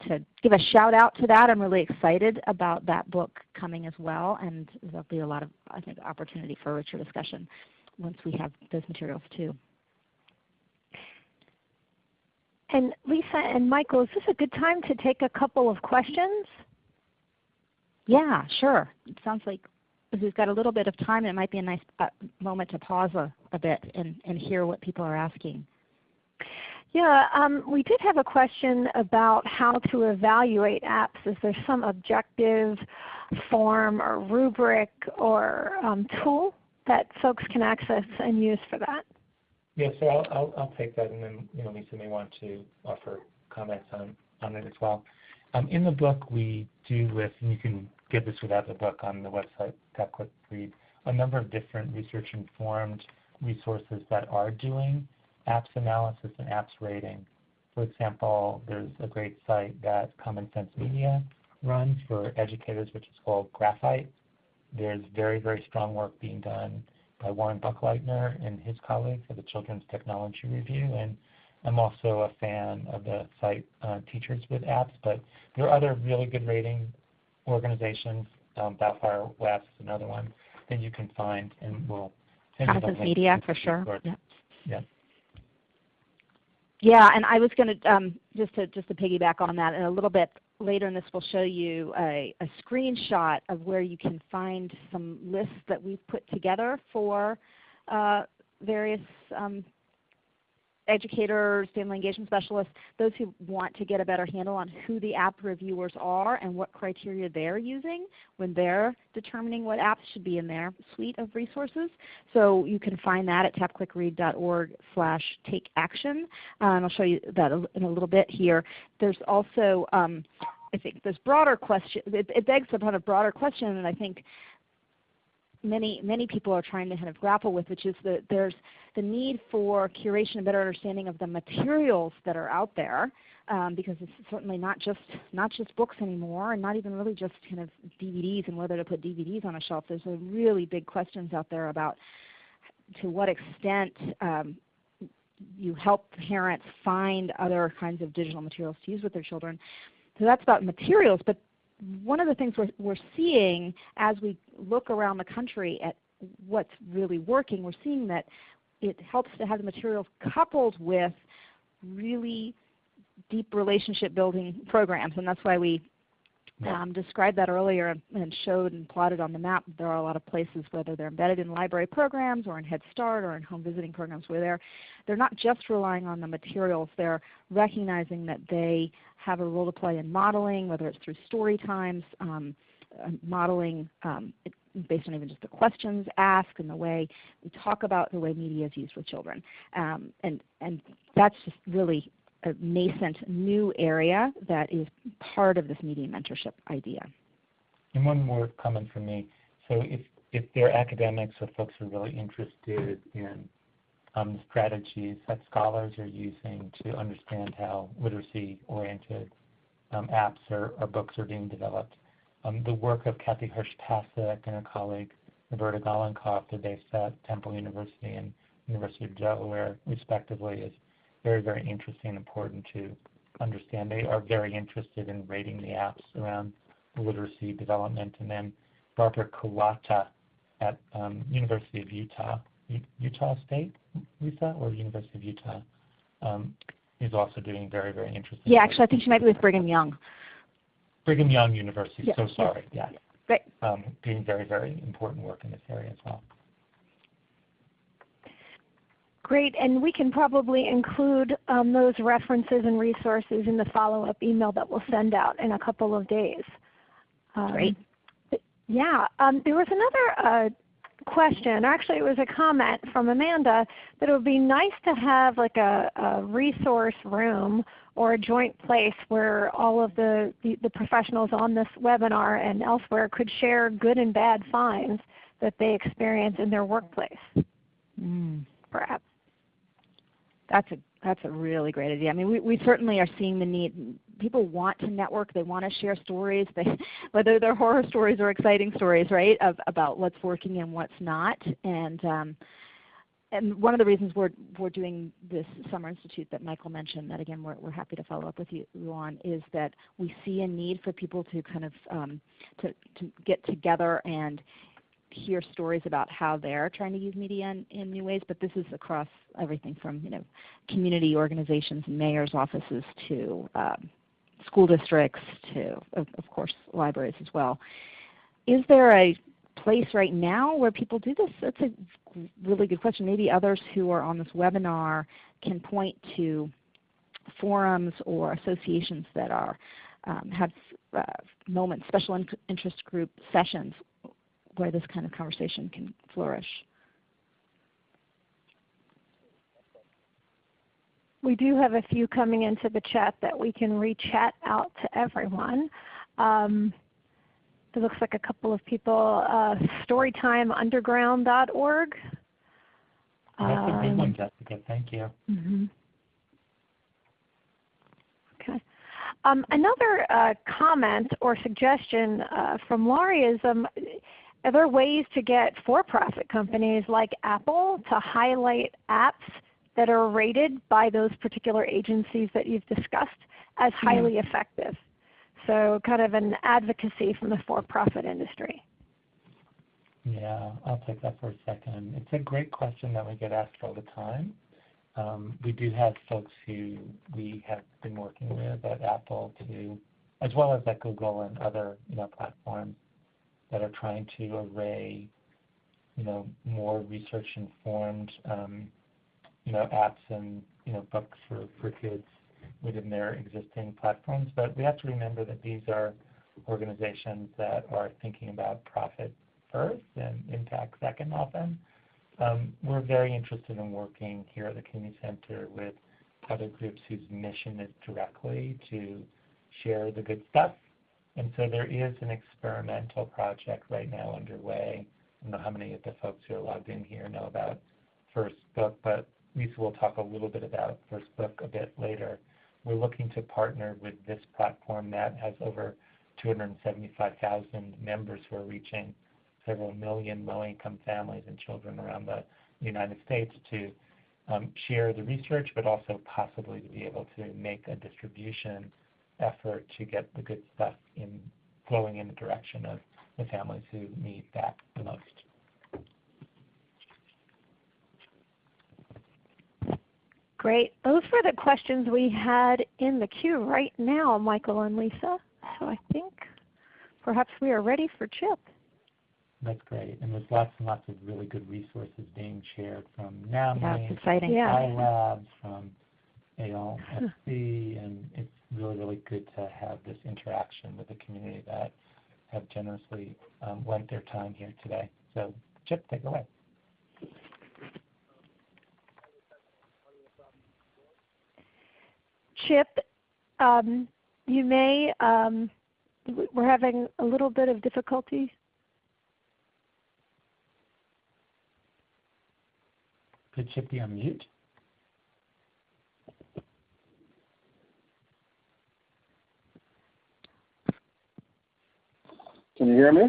to give a shout out to that. I'm really excited about that book coming as well, and there'll be a lot of, I think, opportunity for richer discussion once we have those materials too. And Lisa and Michael, is this a good time to take a couple of questions? Yeah, sure. It sounds like we've got a little bit of time, and it might be a nice uh, moment to pause a, a bit and, and hear what people are asking. Yeah, um, we did have a question about how to evaluate apps. Is there some objective form or rubric or um, tool that folks can access and use for that? Yeah, so I'll, I'll, I'll, take that and then you know, Lisa may want to offer comments on, on it as well. Um, in the book we do list, and you can get this without the book on the website, Click Read, a number of different research-informed resources that are doing apps analysis and apps rating. For example, there's a great site that Common Sense Media runs for educators, which is called Graphite. there's very, very strong work being done by Warren Buckleitner and his colleagues at the Children's Technology Review. And I'm also a fan of the site uh, Teachers with Apps, but there are other really good rating organizations. Um, Balefire Labs is another one that you can find, and we'll send you the link media for sure. Yeah. Yeah. Yeah, and I was going to um, just to just to piggyback on that, and a little bit later in this, we'll show you a, a screenshot of where you can find some lists that we've put together for uh, various um, educators, family engagement specialists, those who want to get a better handle on who the app reviewers are and what criteria they're using when they're determining what apps should be in their suite of resources. So you can find that at tapclickread.org slash take action. Um, I'll show you that in a little bit here. There's also um, I think this broader question, it, it begs upon a broader question and I think many many people are trying to kind of grapple with, which is that there's the need for curation and better understanding of the materials that are out there, um, because it's certainly not just not just books anymore, and not even really just kind of DVDs and whether to put DVDs on a shelf. There's really big questions out there about to what extent um, you help parents find other kinds of digital materials to use with their children. So that's about materials, but one of the things we're, we're seeing as we look around the country at what's really working, we're seeing that it helps to have the materials coupled with really deep relationship building programs. And that's why we um, described that earlier and showed and plotted on the map. There are a lot of places, whether they're embedded in library programs or in Head Start or in home visiting programs, where they're, they're not just relying on the materials, they're recognizing that they have a role to play in modeling, whether it's through story times, um, uh, modeling um, based on even just the questions asked and the way we talk about the way media is used with children. Um, and, and that's just really a nascent new area that is part of this media mentorship idea. And one more comment from me. So if, if there are academics or folks who are really interested in um, strategies that scholars are using to understand how literacy-oriented um, apps or, or, books are being developed, um, the work of Kathy Hirsh-Pasek and her colleague Roberta Golinkoff, they're based at Temple University and University of Delaware, respectively, is very, very interesting and important to understand. They are very interested in rating the apps around literacy development. And then Barbara Culatta at um, University of Utah, U Utah State, Lisa, or University of Utah, um, is also doing very, very interesting. Yeah, actually, I think she might be with Brigham Young. Brigham Young University. Yeah, so sorry. Yeah. yeah. Great. Um, doing very, very important work in this area as well. Great, and we can probably include um, those references and resources in the follow-up email that we'll send out in a couple of days. Um, Great. Yeah, um, there was another uh, question, actually it was a comment from Amanda, that it would be nice to have like a, a resource room or a joint place where all of the, the, the professionals on this webinar and elsewhere could share good and bad finds that they experience in their workplace, mm. perhaps. That's a that's a really great idea. I mean, we, we certainly are seeing the need. People want to network. They want to share stories, they, whether they're horror stories or exciting stories, right, of, about what's working and what's not. And um, and one of the reasons we're, we're doing this Summer Institute that Michael mentioned, that again we're, we're happy to follow up with you, on, is that we see a need for people to kind of um, to, to get together and hear stories about how they're trying to use media in, in, new ways, but this is across everything from you know, community organizations and mayor's offices to um, school districts to, of, of, course, libraries as well. Is there a place right now where people do this? That's a really good question. Maybe others who are on this webinar can point to forums or associations that are um, have uh, moments, special in interest group sessions where this kind of conversation can flourish. We do have a few coming into the chat that we can re-chat out to everyone. Um, it looks like a couple of people, uh, storytimeunderground.org. That's a good one, um, Jessica. Thank you. Mm -hmm. Okay. Um, another uh, comment or suggestion uh, from Laurie is um, Are there ways to get for-profit companies like Apple to highlight apps that are rated by those particular agencies that you've discussed as highly mm. effective? So kind of an advocacy from the for-profit industry. Yeah, I'll take that for a second. It's a great question that we get asked all the time. Um, we do have folks who we have been working with at Apple to, as well as at Google and other you know platforms that are trying to array you know more research informed um, you know apps and you know books for, for kids within their existing platforms. But we have to remember that these are organizations that are thinking about profit first and impact second often. Um, we're very interested in working here at the Cooney Center with other groups whose mission is directly to share the good stuff. And so there is an experimental project right now underway. I don't know how many of the folks who are logged in here know about First Book, but Lisa will talk a little bit about First Book a bit later. We're looking to partner with this platform that has over 275,000 members who are reaching several million low-income families and children around the United States to um, share the research, but also possibly to be able to make a distribution effort to get the good stuff in flowing in the direction of the families who need that the most. Great. Those were the questions we had in the queue right now, Michael and Lisa. So I think perhaps we are ready for Chip. That's great. And there's lots and lots of really good resources being shared from NAMI, yeah, exciting. Yeah. from ALSC, and it's really, really good to have this interaction with the community that have generously um, lent their time here today. So Chip, take it away. Chip, um, you may, um, we're having a little bit of difficulty Could Chip be on mute? Can you hear me?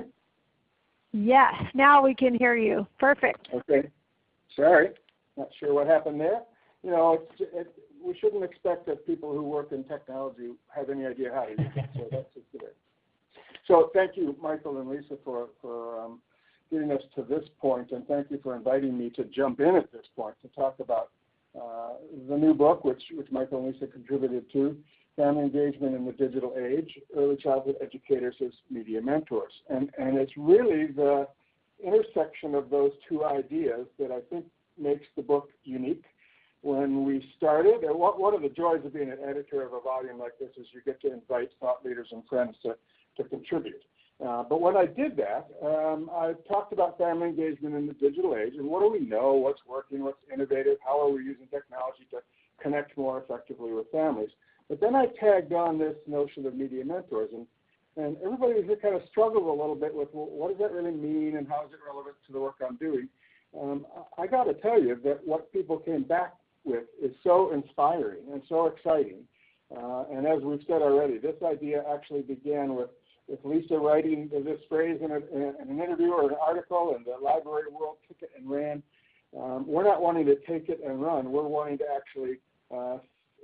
Yes, now we can hear you. Perfect. Okay. Sorry, not sure what happened there. You know, it's, it, we shouldn't expect that people who work in technology have any idea how to use it. So that's just good. So thank you, Michael and Lisa, for for um, getting us to this point, and thank you for inviting me to jump in at this point to talk about uh, the new book, which, which Michael and Lisa contributed to, Family Engagement in the Digital Age, Early Childhood Educators as Media Mentors. And, and it's really the intersection of those two ideas that I think makes the book unique. When we started, one of the joys of being an editor of a volume like this is you get to invite thought leaders and friends to, to contribute. Uh, but when I did that, um, I talked about family engagement in the digital age and what do we know, what's working, what's innovative, how are we using technology to connect more effectively with families. But then I tagged on this notion of media mentors, and, and everybody here kind of struggled a little bit with well, what does that really mean and how is it relevant to the work I'm doing. Um, I got to tell you that what people came back with is so inspiring and so exciting. Uh, and as we've said already, this idea actually began with with Lisa writing this phrase in, a, in an interview or an article, and the library world took it and ran. Um, we're not wanting to take it and run. We're wanting to actually uh,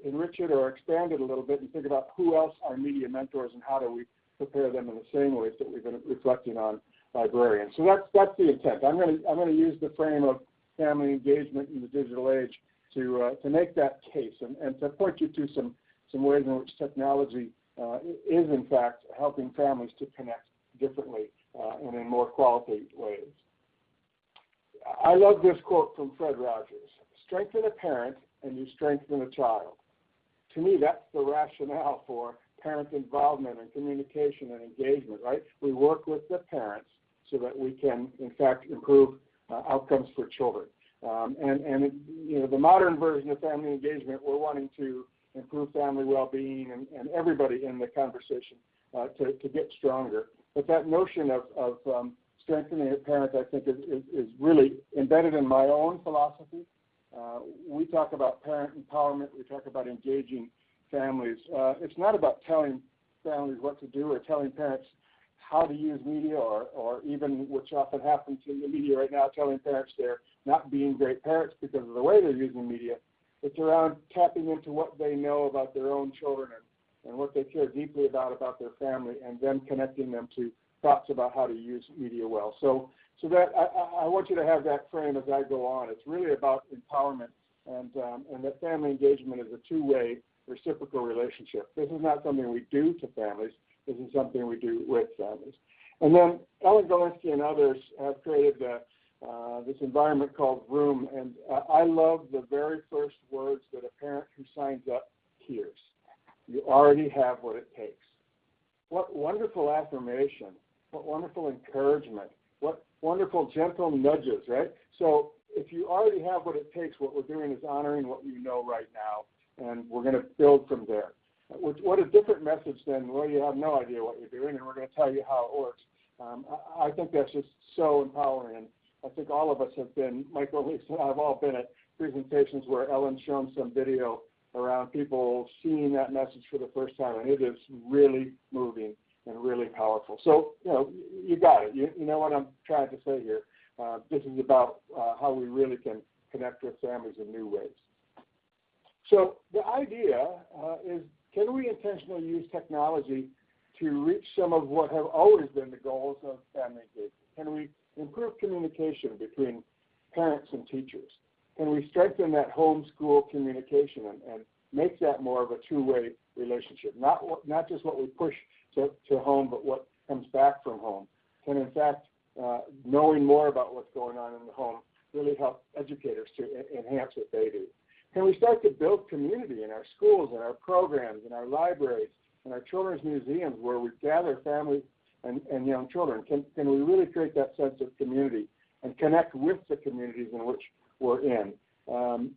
enrich it or expand it a little bit and think about who else are media mentors and how do we prepare them in the same ways that we've been reflecting on librarians. So that's that's the intent. I'm going to I'm going to use the frame of family engagement in the digital age to uh, to make that case and, and to point you to some some ways in which technology uh, is in fact helping families to connect differently uh, and in more quality ways. I love this quote from Fred Rogers strengthen a parent and you strengthen a child. To me, that's the rationale for parent involvement and communication and engagement, right? We work with the parents so that we can, in fact, improve uh, outcomes for children. Um, and, and you know, the modern version of family engagement, we're wanting to improve family well-being, and, and everybody in the conversation uh, to, to get stronger. But that notion of, of um, strengthening a parent, I think, is, is, is, really embedded in my own philosophy. Uh, we talk about parent empowerment. We talk about engaging families. Uh, it's not about telling families what to do or telling parents how to use media or, or even, which often happens in the media right now, telling parents they're not being great parents because of the way they're using media. It's around tapping into what they know about their own children and, and what they care deeply about about their family and then connecting them to thoughts about how to use media well. So, so that I, I want you to have that frame as I go on. It's really about empowerment and, um, and that family engagement is a two-way reciprocal relationship. This is not something we do to families. This is something we do with families. And then Ellen Galinsky and others have created the, uh, this environment called Vroom. and uh, I love the very first words that a parent who signs up hears. You already have what it takes. What wonderful affirmation. What wonderful encouragement. What wonderful gentle nudges, right? So if you already have what it takes, what we're doing is honoring what you know right now, and we're going to build from there. What a different message than, well, you have no idea what you're doing, and we're going to tell you how it works. Um, I, think that's just so empowering, and I think all of us have been, Michael, Lisa, and I have all been at presentations where Ellen's shown some video around people seeing that message for the first time, and it is really moving and really powerful. So, you know, you got it. You, you know what I'm trying to say here. Uh, this is about uh, how we really can connect with families in new ways. So the idea uh, is can we intentionally use technology to reach some of what have always been the goals of family engagement? Can we improve communication between parents and teachers? Can we strengthen that home-school communication and, and make that more of a two-way relationship? Not, not just what we push to, to home, but what comes back from home. Can in fact, uh, knowing more about what's going on in the home really help educators to enhance what they do? Can we start to build community in our schools, in our programs, in our libraries, in our children's museums where we gather families and, and young children? Can, can we really create that sense of community and connect with the communities in which we're in? Um,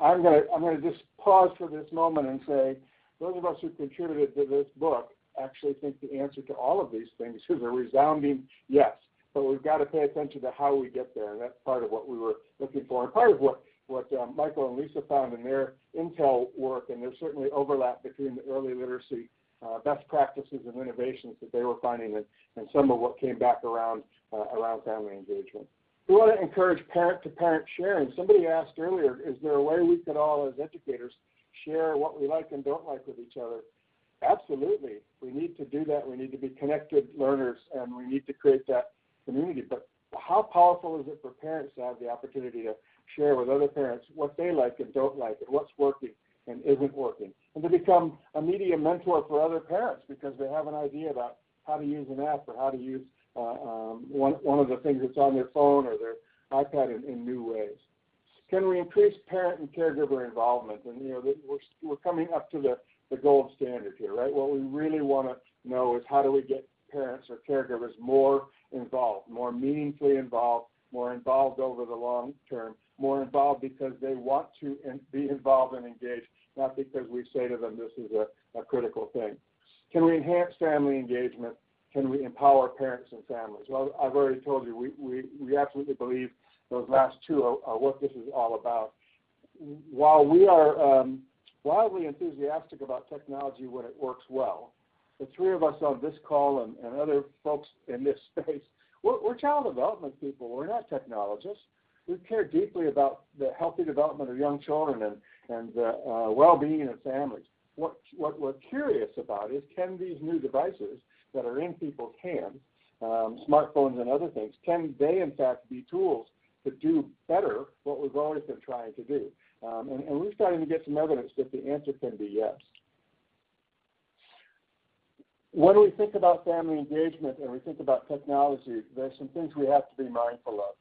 I'm going to I'm going to just pause for this moment and say those of us who contributed to this book actually think the answer to all of these things is a resounding yes. But we've got to pay attention to how we get there, and that's part of what we were looking for, and part of what what um, Michael and Lisa found in their Intel work, and there's certainly overlap between the early literacy uh, best practices and innovations that they were finding and, and some of what came back around uh, around family engagement. We want to encourage parent-to-parent sharing. Somebody asked earlier, is there a way we could all as educators share what we like and don't like with each other? Absolutely. We need to do that. We need to be connected learners and we need to create that community. But how powerful is it for parents to have the opportunity to share with other parents what they like and don't like and what's working and isn't working. And to become a media mentor for other parents because they have an idea about how to use an app or how to use uh, um, one, one of the things that's on their phone or their iPad in, in new ways. Can we increase parent and caregiver involvement? And you know, we're, we're coming up to the, the gold standard here, right? What we really want to know is how do we get parents or caregivers more involved, more meaningfully involved, more involved over the long term, more involved because they want to be involved and engaged, not because we say to them this is a, a critical thing. Can we enhance family engagement? Can we empower parents and families? Well, I've already told you, we, we, we absolutely believe those last two are, are what this is all about. While we are um, wildly enthusiastic about technology when it works well, the three of us on this call and, and other folks in this space, we're, we're child development people. We're not technologists we care deeply about the healthy development of young children and, and the uh, well-being of families. What, what we're curious about is can these new devices that are in people's hands, um, smartphones and other things, can they in fact be tools to do better what we've always been trying to do? Um, and, and we're starting to get some evidence that the answer can be yes. When we think about family engagement and we think about technology, there's some things we have to be mindful of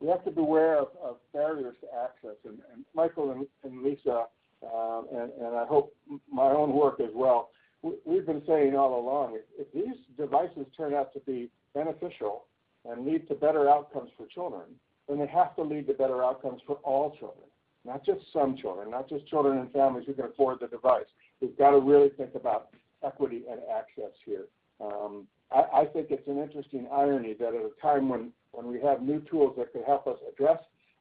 we have to beware of, of barriers to access. And, and Michael and, and Lisa, um, and, I hope my own work as well, we, have been saying all along, if, if these devices turn out to be beneficial and lead to better outcomes for children, then they have to lead to better outcomes for all children, not just some children, not just children and families who can afford the device. We've got to really think about equity and access here. Um, I, I think it's an interesting irony that at a time when when we have new tools that could help us address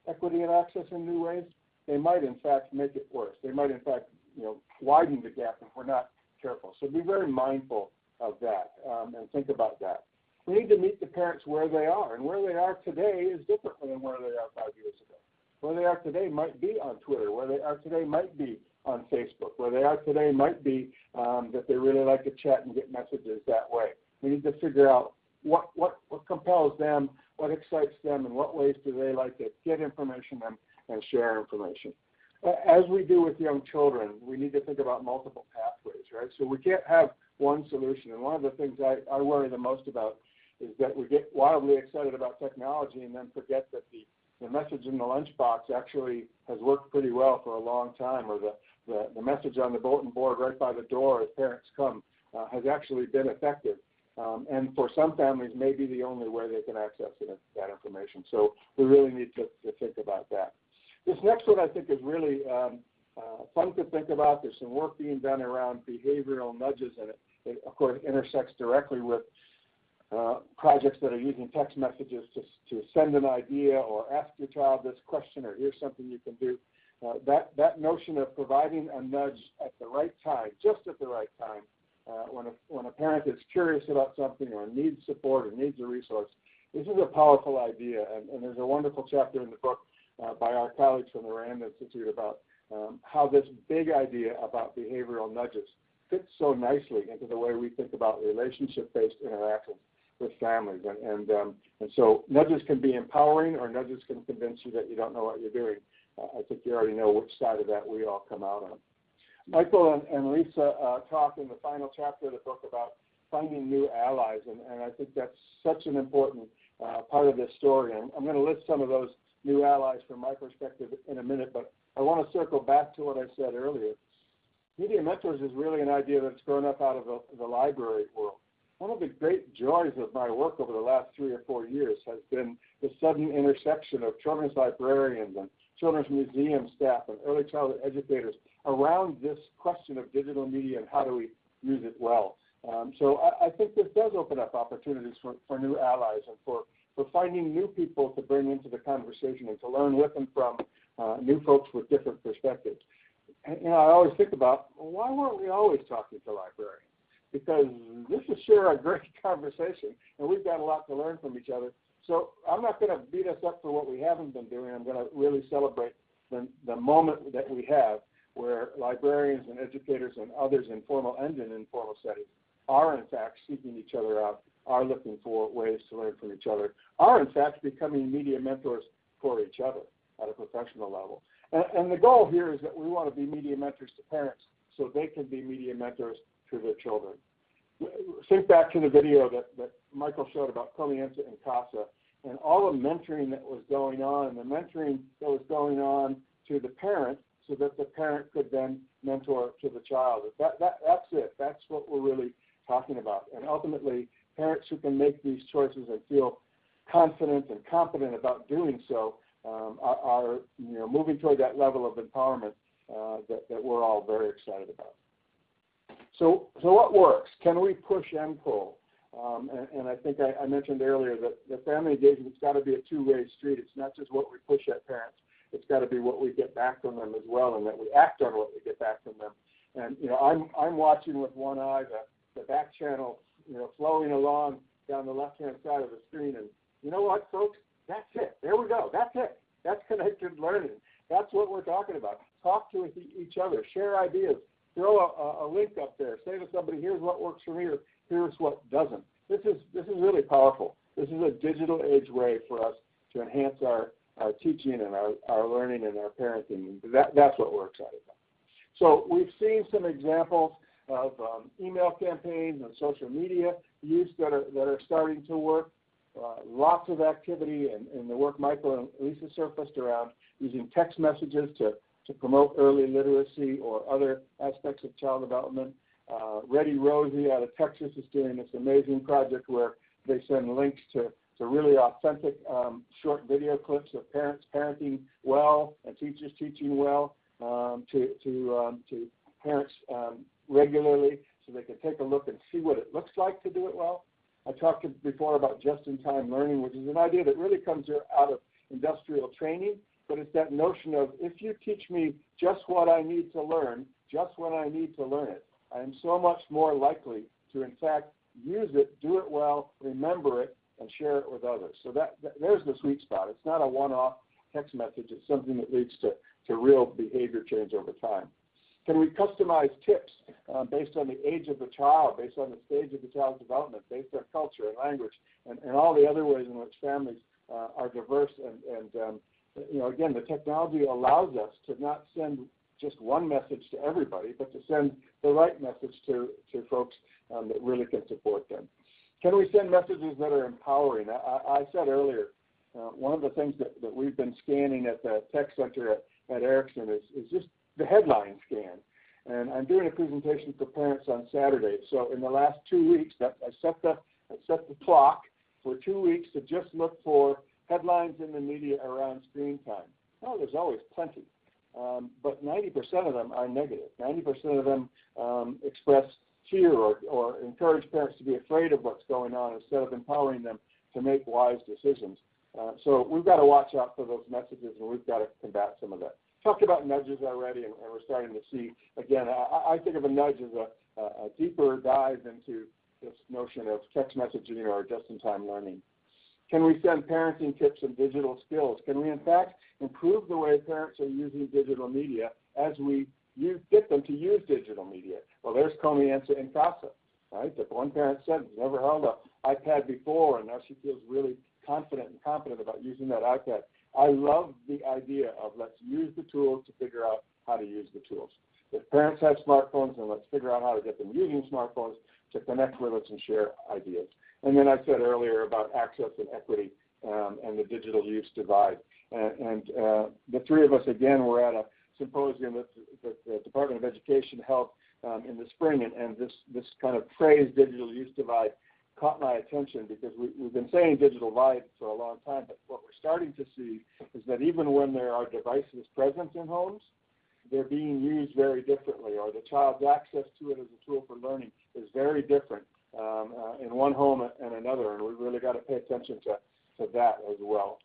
equity and access in new ways, they might in fact make it worse. They might in fact, you know, widen the gap if we're not careful. So be very mindful of that um, and think about that. We need to meet the parents where they are, and where they are today is different than where they are five years ago. Where they are today might be on Twitter. Where they are today might be on Facebook. Where they are today might be um, that they really like to chat and get messages that way. We need to figure out what, what, what compels them, what excites them, and what ways do they like to get information and, and share information. As we do with young children, we need to think about multiple pathways, right? So we can't have one solution. And one of the things I, I worry the most about is that we get wildly excited about technology and then forget that the, the message in the lunchbox actually has worked pretty well for a long time, or the, the, the message on the bulletin board right by the door as parents come uh, has actually been effective. Um, and for some families, may be the only way they can access it, that information. So we really need to, to think about that. This next one I think is really um, uh, fun to think about. There's some work being done around behavioral nudges, and it, it of course intersects directly with uh, projects that are using text messages to, to send an idea or ask your child this question or here's something you can do. Uh, that, that notion of providing a nudge at the right time, just at the right time, uh, when, a, when a parent is curious about something or needs support or needs a resource, this is a powerful idea. And, and there's a wonderful chapter in the book uh, by our colleagues from the RAND Institute about um, how this big idea about behavioral nudges fits so nicely into the way we think about relationship-based interactions with families. And, and, um, and so nudges can be empowering or nudges can convince you that you don't know what you're doing. Uh, I think you already know which side of that we all come out on. Michael and, and Lisa uh, talk in the final chapter of the book about finding new allies, and, and I think that's such an important uh, part of this story. And I'm going to list some of those new allies from my perspective in a minute, but I want to circle back to what I said earlier. Media Mentors is really an idea that's grown up out of the, the library world. One of the great joys of my work over the last three or four years has been the sudden intersection of children's librarians and children's museum staff and early childhood educators around this question of digital media and how do we use it well. Um, so I, I, think this does open up opportunities for, for new allies and for, for finding new people to bring into the conversation and to learn with and from uh, new folks with different perspectives. And, you know, I always think about why weren't we always talking to librarians? Because this is sure a great conversation, and we've got a lot to learn from each other. So I'm not going to beat us up for what we haven't been doing. I'm going to really celebrate the, the moment that we have where librarians and educators and others in formal and in informal settings are in fact seeking each other out, are looking for ways to learn from each other, are in fact becoming media mentors for each other at a professional level. And, and the goal here is that we want to be media mentors to parents so they can be media mentors to their children. Think back to the video that, that Michael showed about Comienza en Casa and all the mentoring that was going on, and the mentoring that was going on to the parent so that the parent could then mentor to the child. That, that, that's it. That's what we're really talking about. And ultimately, parents who can make these choices and feel confident and competent about doing so um, are, are, you know, moving toward that level of empowerment uh, that, that we're all very excited about. So, so what works? Can we push and pull? Um, and, and, I think I, I mentioned earlier that the family engagement's got to be a two-way street. It's not just what we push at parents, it's got to be what we get back from them as well, and that we act on what we get back from them. And you know, I'm I'm watching with one eye the the back channel, you know, flowing along down the left-hand side of the screen, and you know what, folks, that's it. There we go. That's it. That's connected learning. That's what we're talking about. Talk to each other, share ideas, throw a, a link up there, say to somebody, here's what works for me, or here's what doesn't. This is this is really powerful. This is a digital age way for us to enhance our our teaching and our, our learning and our parenting. That, that's what we're excited about. So we've seen some examples of um, email campaigns and social media use that are, that are starting to work. Uh, lots of activity in the work Michael and Lisa surfaced around using text messages to, to promote early literacy or other aspects of child development. Uh, Ready Rosie out of Texas is doing this amazing project where they send links to to really authentic um, short video clips of parents parenting well and teachers teaching well um, to, to, um, to parents um, regularly so they can take a look and see what it looks like to do it well. I talked before about just-in-time learning, which is an idea that really comes out of industrial training, but it's that notion of if you teach me just what I need to learn, just when I need to learn it, I am so much more likely to, in fact, use it, do it well, remember it, and share it with others. So that, that there's the sweet spot. It's not a one-off text message. It's something that leads to, to real behavior change over time. Can we customize tips uh, based on the age of the child, based on the stage of the child's development, based on culture and language, and, and all the other ways in which families uh, are diverse? And, and um, you know, again, the technology allows us to not send just one message to everybody, but to send the right message to, to folks um, that really can support them. Can we send messages that are empowering? I, I said earlier, uh, one of the things that, that we've been scanning at the tech center at, at Erikson is, is just the headline scan. And I'm doing a presentation for parents on Saturday. So in the last two weeks, that I set the I set the clock for two weeks to just look for headlines in the media around screen time. Oh, there's always plenty, um, but 90% of them are negative. 90% of them um, express fear or, or encourage parents to be afraid of what's going on instead of empowering them to make wise decisions. Uh, so we've got to watch out for those messages, and we've got to combat some of that talked about nudges already, and, and we're starting to see again. I, I think of a nudge as a, a, deeper dive into this notion of text messaging or just-in-time learning. Can we send parenting tips and digital skills? Can we, in fact, improve the way parents are using digital media as we use, get them to use digital media? Well, there's Comienza en Casa, right? That one parent said never held an iPad before, and now she feels really confident and confident about using that iPad. I love the idea of let's use the tools to figure out how to use the tools. If parents have smartphones, then let's figure out how to get them using smartphones to connect with us and share ideas. And then I said earlier about access and equity um, and the digital use divide. And, uh, the three of us, again, were at a symposium that the, Department of Education held um, in the spring, and, this, this kind of phrase, digital use divide, caught my attention because we, have been saying digital divide for a long time, but what we're starting to see is that even when there are devices present in homes, they're being used very differently, or the child's access to it as a tool for learning is very different um, uh, in one home and another, and we've really got to pay attention to, to that as well.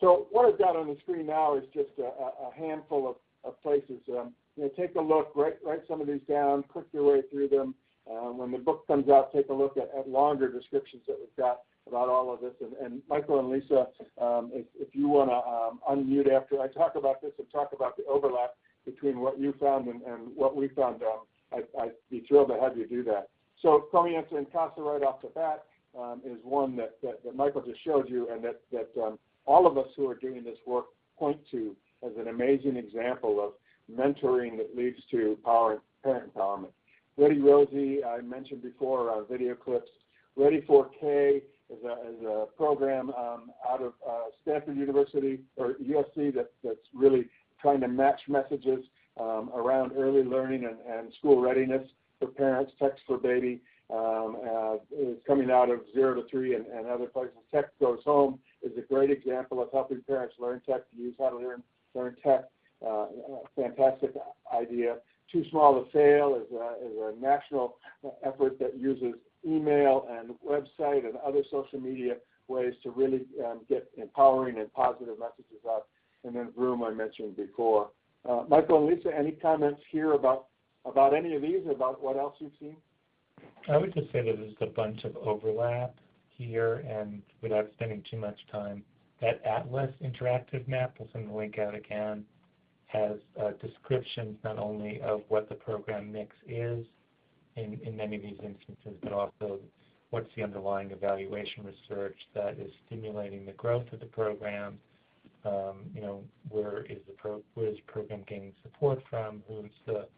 So what I've got on the screen now is just a, a handful of, of places. Um, you know, take a look, write, write some of these down, click your way through them. Uh, when the book comes out, take a look at, at, longer descriptions that we've got about all of this. And, and Michael and Lisa, um, if, if, you want to um, unmute after I talk about this and talk about the overlap between what you found and, and what we found, um, I, would be thrilled to have you do that. So Comienza en Casa right off the bat um, is one that, that, that, Michael just showed you and that, that um, all of us who are doing this work point to as an amazing example of mentoring that leads to power, parent empowerment. Ready Rosie, I mentioned before around video clips. Ready 4K is a, is a program um, out of uh, Stanford University or USC that, that's really trying to match messages um, around early learning and, and, school readiness for parents, Text for Baby. Um, uh, is coming out of zero to three and, and, other places. Tech Goes Home is a great example of helping parents learn tech, to use how to learn, learn tech. Uh, fantastic idea. Too Small to Fail is a, is a national effort that uses email and website and other social media ways to really um, get empowering and positive messages out. And then Vroom I mentioned before. Uh, Michael and Lisa, any comments here about about any of these, or about what else you've seen? I would just say that there's a bunch of overlap here, and without spending too much time, that Atlas interactive map, we'll send the link out again, has uh, descriptions not only of what the program mix is in, in many of these instances, but also what's the underlying evaluation research that is stimulating the growth of the program. Um, you know, where is the pro where is the program gaining support from? Who's the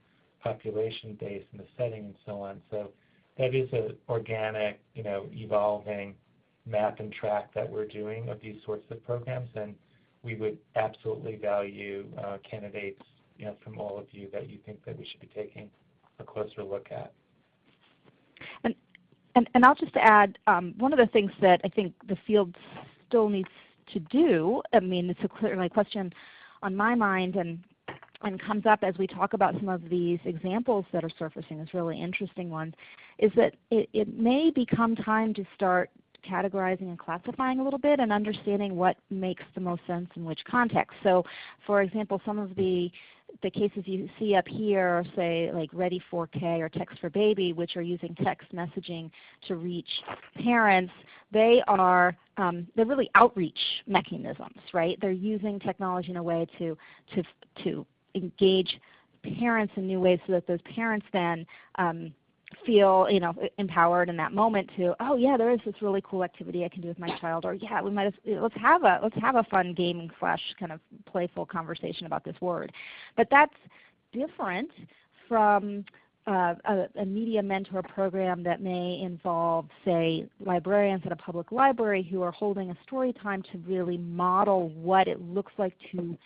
population base and the setting and so on. So that is an organic, you know, evolving map and track that we're doing of these sorts of programs. And we would absolutely value uh, candidates you know, from all of you that you think that we should be taking a closer look at. And, and, and I'll just add, um, one of the things that I think the field still needs to do, I mean, it's a clearly a question on my mind and, and comes up as we talk about some of these examples that are surfacing, this really interesting one, is that it, it may become time to start categorizing and classifying a little bit and understanding what makes the most sense in which context. So for example, some of the the cases you see up here, say like Ready 4K or Text for Baby, which are using text messaging to reach parents, they are um, they're really outreach mechanisms, right? They're using technology in a way to to to engage parents in new ways so that those parents then um, feel you know empowered in that moment to oh yeah there is this really cool activity I can do with my child or yeah we might have, let's have a let's have a fun gaming slash kind of playful conversation about this word. But that's different from uh, a, a, media mentor program that may involve, say, librarians at a public library who are holding a story time to really model what it looks like to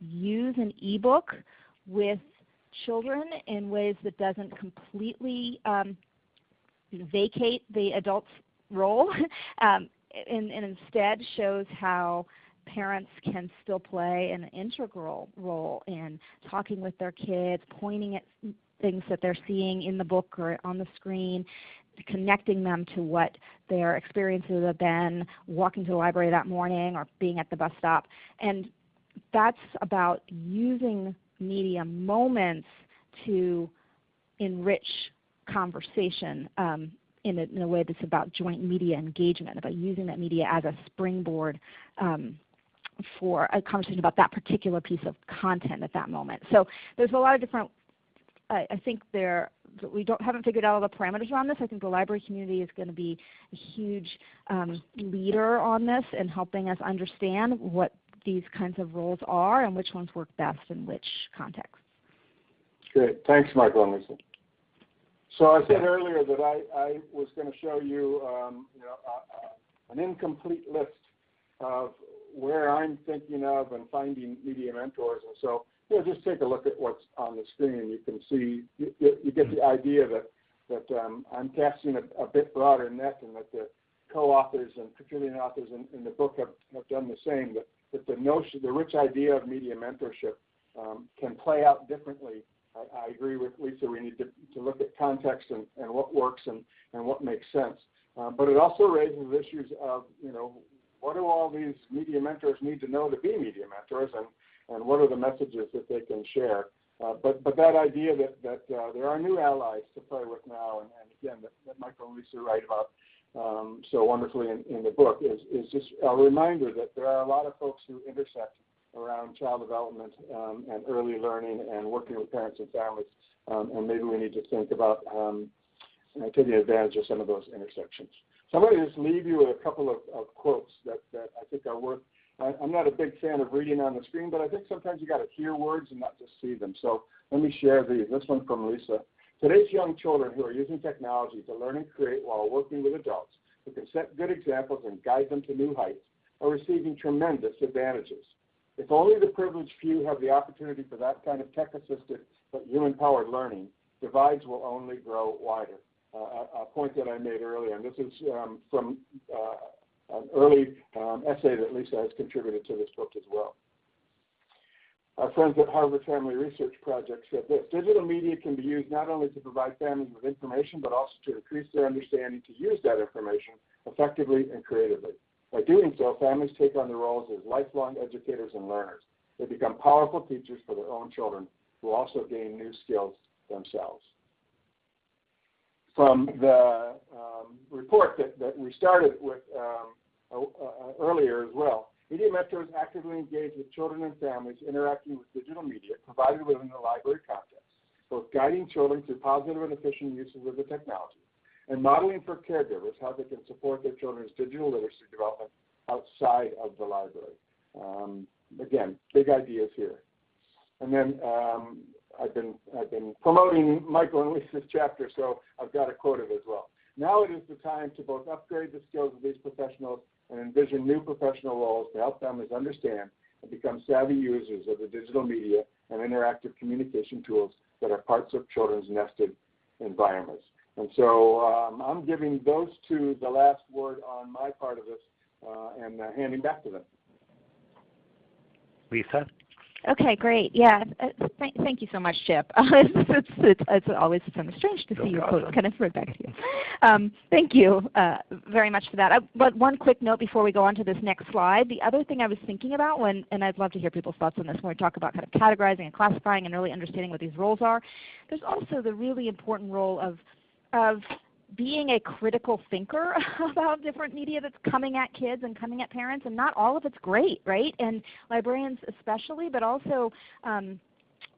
use an ebook with children in ways that doesn't completely um, vacate the adult's role um, and, and, instead shows how parents can still play an integral role in talking with their kids, pointing at things that they're seeing in the book or on the screen, connecting them to what their experiences have been, walking to the library that morning or being at the bus stop. And that's about using media moments to enrich conversation um, in, a, in, a, way that's about joint media engagement, about using that media as a springboard um, for a conversation about that particular piece of content at that moment. So there's a lot of different, I, think there, we don't, haven't figured out all the parameters around this. I think the library community is going to be a huge um, leader on this and helping us understand what these kinds of roles are and which ones work best in which context. Great. Thanks, Michael and Lisa. So I said earlier that I, I was going to show you, um, you know, an incomplete list of where I'm thinking of and finding media mentors. And so, you know, just take a look at what's on the screen. You can see, you, you get the idea that, that um, I'm casting a, a, bit broader net and that the co-authors and contributing authors in, in the book have, have done the same, that, that the notion, the rich idea of media mentorship um, can play out differently I, I agree with Lisa. We need to, to look at context and, and what works and, and what makes sense. Uh, but it also raises issues of, you know, what do all these media mentors need to know to be media mentors and, and what are the messages that they can share? Uh, but, but that idea that, that uh, there are new allies to play with now, and, and again, that, that Michael and Lisa write about um, so wonderfully in, in the book, is, is just a reminder that there are a lot of folks who intersect around child development um, and early learning and working with parents and families. Um, and maybe we need to think about um, taking advantage of some of those intersections. So I'm going to just leave you with a couple of, of quotes that, that I think are worth. I, I'm not a big fan of reading on the screen, but I think sometimes you got to hear words and not just see them. So let me share these. This one from Lisa. Today's young children who are using technology to learn and create while working with adults who can set good examples and guide them to new heights are receiving tremendous advantages. If only the privileged few have the opportunity for that kind of tech-assisted but human-powered learning, divides will only grow wider. Uh, a, point that I made earlier, and this is um, from uh, an early um, essay that Lisa has contributed to this book as well. Our friends at Harvard Family Research Project said this, digital media can be used not only to provide families with information, but also to increase their understanding to use that information effectively and creatively. By doing so, families take on the roles as lifelong educators and learners. They become powerful teachers for their own children who also gain new skills themselves. From the um, report that, that we started with um, uh, earlier as well, Media Mentors actively engage with children and families interacting with digital media provided within the library context, both guiding children through positive and efficient uses of the technology and modeling for caregivers how they can support their children's digital literacy development outside of the library. Um, again, big ideas here. And then um, I've been I've been promoting Michael and Lisa's chapter, so I've got a quote of it as well. Now it is the time to both upgrade the skills of these professionals and envision new professional roles to help families understand and become savvy users of the digital media and interactive communication tools that are parts of children's nested environments. And so um, I'm giving those two the last word on my part of this uh, and uh, handing back to them. Lisa? Okay, great. Yeah, uh, th thank you so much, Chip. it's, it's, it's, it's, always kind of strange to see your quotes kind of right back to you. Um, thank you uh, very much for that. I, but one quick note before we go on to this next slide. The other thing I was thinking about when, and I'd love to hear people's thoughts on this when we talk about kind of categorizing and classifying and really understanding what these roles are, there's also the really important role of, of being a critical thinker about different media that's coming at kids and coming at parents, and not all of it's great, right? And librarians especially, but also um,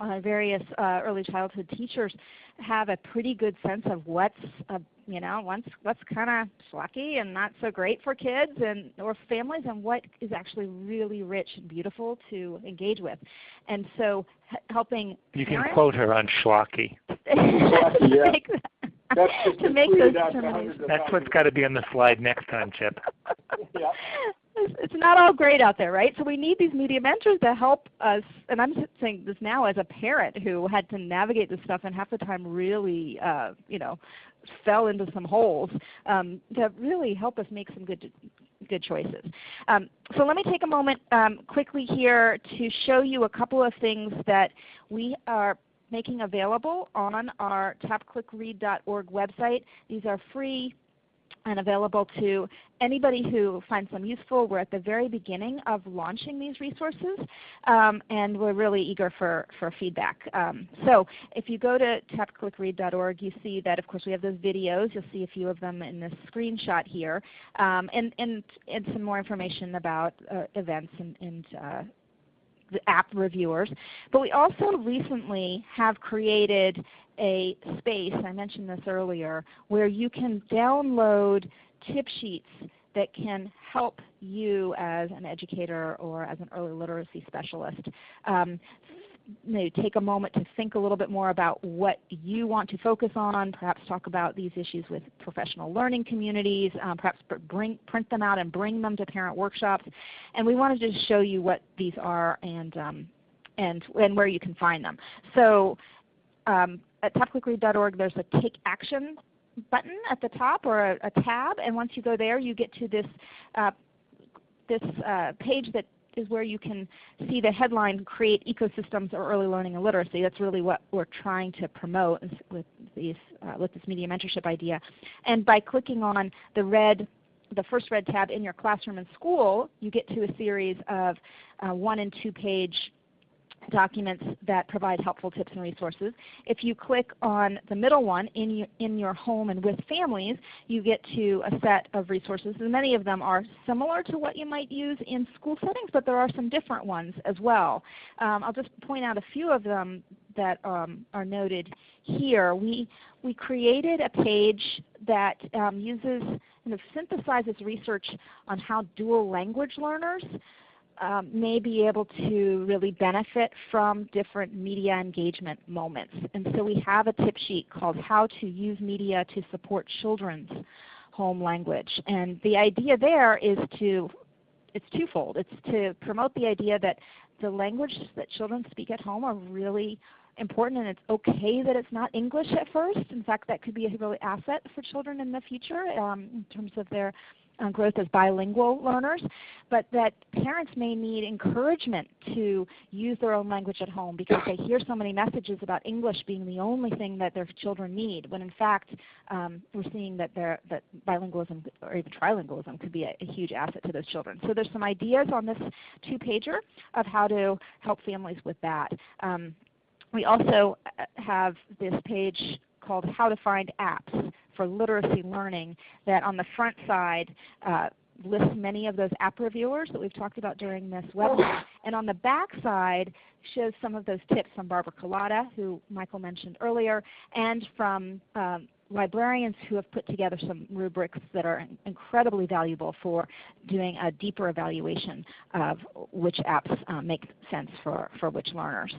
uh, various uh, early childhood teachers have a pretty good sense of what's uh, you know what's what's kind of schlocky and not so great for kids and or families, and what is actually really rich and beautiful to engage with. And so helping you can quote her on schlocky. yeah. That's to make those That's what's got to be on the slide next time, Chip. yeah. It's not all great out there, right? So we need these media mentors to help us, and I'm saying this now as a parent who had to navigate this stuff and half the time really, uh, you know, fell into some holes um, to really help us make some good good choices. Um, so let me take a moment um, quickly here to show you a couple of things that we are making available on our tapclickread.org website. These are free and available to anybody who finds them useful. We're at the very beginning of launching these resources, um, and we're really eager for, for feedback. Um, so if you go to tapclickread.org, you see that of course we have those videos. You'll see a few of them in this screenshot here, um, and, and, and some more information about uh, events and, and uh, the app reviewers. But we also recently have created a space, I mentioned this earlier, where you can download tip sheets that can help you as an educator or as an early literacy specialist um, take a moment to think a little bit more about what you want to focus on, perhaps talk about these issues with professional learning communities, um, perhaps bring, print them out and bring them to parent workshops. And we wanted to just show you what these are and, um, and, and where you can find them. So um, at tapclickread.org there's a Take Action button at the top or a, a, tab, and once you go there you get to this, uh, this uh, page that is where you can see the headline, Create Ecosystems of Early Learning and Literacy. That's really what we're trying to promote with, these, uh, with this media mentorship idea. And by clicking on the red the first red tab in your classroom and school, you get to a series of uh, one and two page documents that provide helpful tips and resources. If you click on the middle one, in your, in your home and with families, you get to a set of resources. And many of them are similar to what you might use in school settings, but there are some different ones as well. Um, I'll just point out a few of them that um, are noted here. We, we created a page that um, uses, kind of synthesizes research on how dual language learners um, may be able to really benefit from different media engagement moments. And so we have a tip sheet called How to Use Media to Support Children's Home Language. And the idea there is to, it's twofold. It's to promote the idea that the language that children speak at home are really important and it's okay that it's not English at first. In fact, that could be a real asset for children in the future um, in terms of their growth as bilingual learners, but that parents may need encouragement to use their own language at home because they hear so many messages about English being the only thing that their children need, when in fact um, we're seeing that, that bilingualism or even trilingualism could be a, a, huge asset to those children. So there's some ideas on this two-pager of how to help families with that. Um, we also uh, have this page called How to Find Apps for literacy learning that on the front side uh, lists many of those app reviewers that we've talked about during this webinar. And on the back side shows some of those tips from Barbara Culatta, who Michael mentioned earlier, and from um, librarians who have put together some rubrics that are incredibly valuable for doing a deeper evaluation of which apps um, make sense for, for which learners.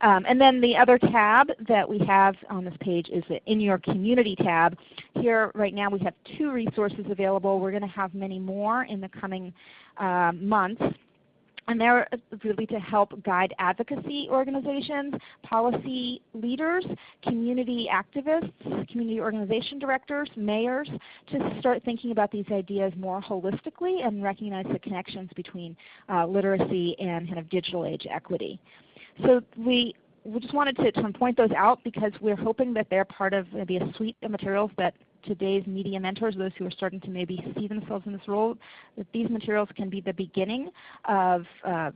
Um, and then the other tab that we have on this page is the In Your Community tab. Here right now we have two resources available. We're going to have many more in the coming uh, months and they're really to help guide advocacy organizations, policy leaders, community activists, community organization directors, mayors, to start thinking about these ideas more holistically and recognize the connections between uh, literacy and kind of digital age equity. so we we just wanted to, to point those out because we're hoping that they're part of maybe a suite of materials that today's media mentors, those who are starting to maybe see themselves in this role, that these materials can be the beginning of a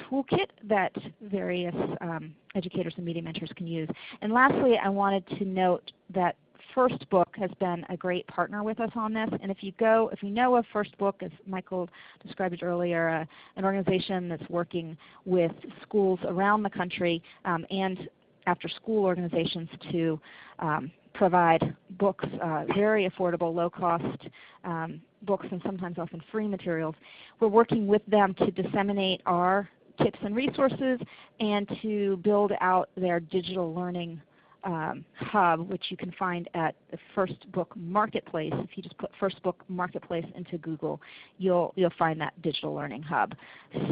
toolkit that various um, educators and media mentors can use. And lastly, I wanted to note that First Book has been a great partner with us on this. And if you go, if you know of First Book, as Michael described earlier, uh, an organization that's working with schools around the country um, and after school organizations to um, provide books, uh, very affordable, low cost um, books and sometimes often free materials. We're working with them to disseminate our tips and resources and to build out their digital learning um, hub, which you can find at the First Book Marketplace. If you just put First Book Marketplace into Google, you'll you'll find that digital learning hub.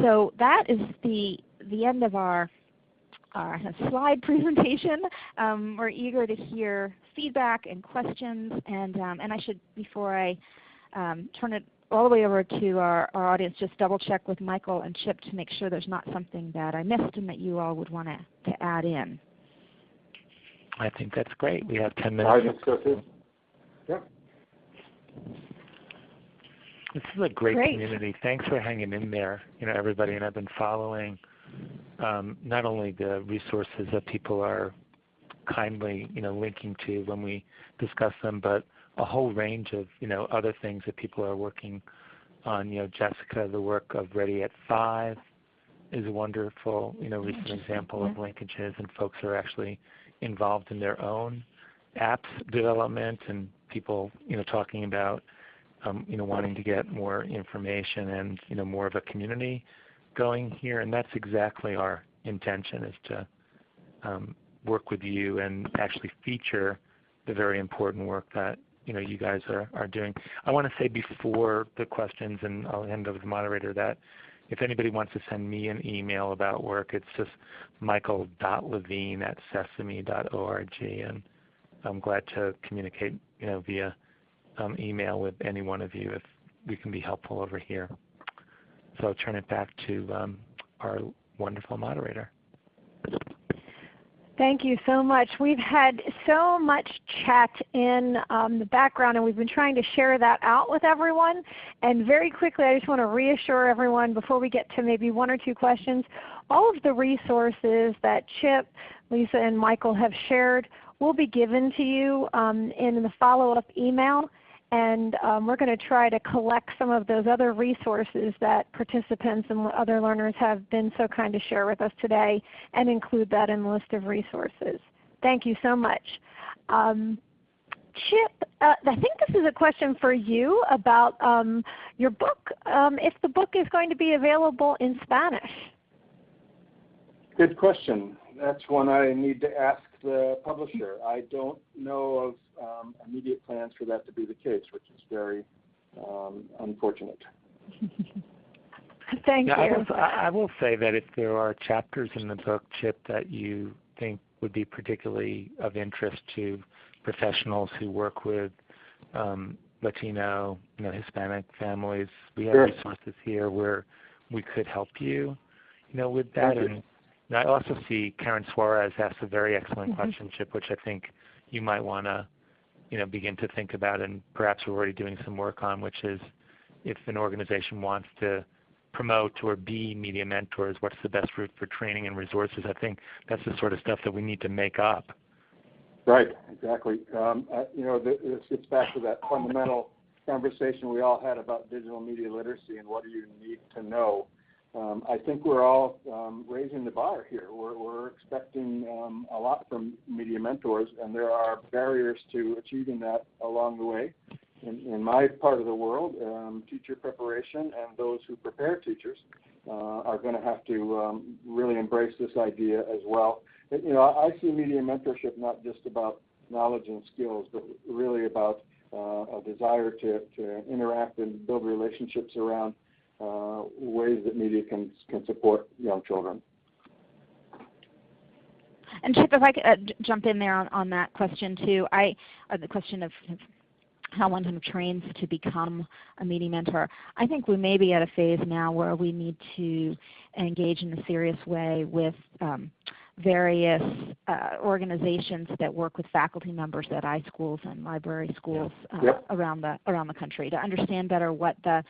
So that is the the end of our our slide presentation. Um, we're eager to hear feedback and questions, and um, and I should before I um, turn it all the way over to our, our audience, just double check with Michael and Chip to make sure there's not something that I missed and that you all would want to, to add in. I think that's great. We have 10 minutes. I think so too. Yeah. This is a great, Great. community. Thanks for hanging in there, you know, everybody. And I've been following um, not only the resources that people are kindly, you know, linking to when we discuss them, but a whole range of, you know, other things that people are working on. You know, Jessica, the work of Ready at Five is a wonderful, you know, recent example of linkages, and folks are actually involved in their own apps development and people, you know, talking about, um, you know, wanting to get more information and, you know, more of a community going here. And that's exactly our intention is to um, work with you and actually feature the very important work that you know you guys are, are doing. I want to say before the questions, and I'll hand over to the moderator, that if anybody wants to send me an email about work, it's just michael.levine at sesame.org, and I'm glad to communicate you know via um, email with any one of you if we can be helpful over here. So I'll turn it back to um, our wonderful moderator. Thank you so much. We've had so much chat in um, the background and we've been trying to share that out with everyone. And very quickly I just want to reassure everyone before we get to maybe one or two questions, all of the resources that Chip, Lisa, and Michael have shared will be given to you um, in the follow-up email and um, we're going to try to collect some of those other resources that participants and other learners have been so kind to share with us today and include that in the list of resources. Thank you so much. Um, Chip, uh, I think this is a question for you about um, your book, um, if the book is going to be available in Spanish. Good question. That's one I need to ask the publisher. I don't know of um, immediate plans for that to be the case, which is very um, unfortunate. Thank yeah, you. I will, I will say that if there are chapters in the book, Chip, that you think would be particularly of interest to professionals who work with um, Latino, you know, Hispanic families, we have Sure. resources here where we could help you, you know, with that. Thank you. And, and I also see Karen Suarez asked a very excellent Mhm. question, Chip, which I think you might want to, you know, begin to think about, and perhaps we're already doing some work on, which is if an organization wants to promote or be media mentors, what's the best route for training and resources? I think that's the sort of stuff that we need to make up. Right, exactly. Um, uh, you know, this gets back to that fundamental conversation we all had about digital media literacy and what do you need to know. Um, I think we're all um, raising the bar here. We're, we're expecting um, a lot from media mentors, and there are barriers to achieving that along the way. In, in my part of the world, um, teacher preparation and those who prepare teachers uh, are going to have to um, really embrace this idea as well. You know, I I see media mentorship not just about knowledge and skills, but really about uh, a desire to, to interact and build relationships around ways that media can can support young children. And Chip, if I could uh, jump in there on, on that question too, I uh, the question of of how one kind of trains to become a media mentor. I think we may be at a phase now where we need to engage in a serious way with um, various uh, organizations that work with faculty members at iSchools and library schools uh, Yep. around the around the country to understand better what the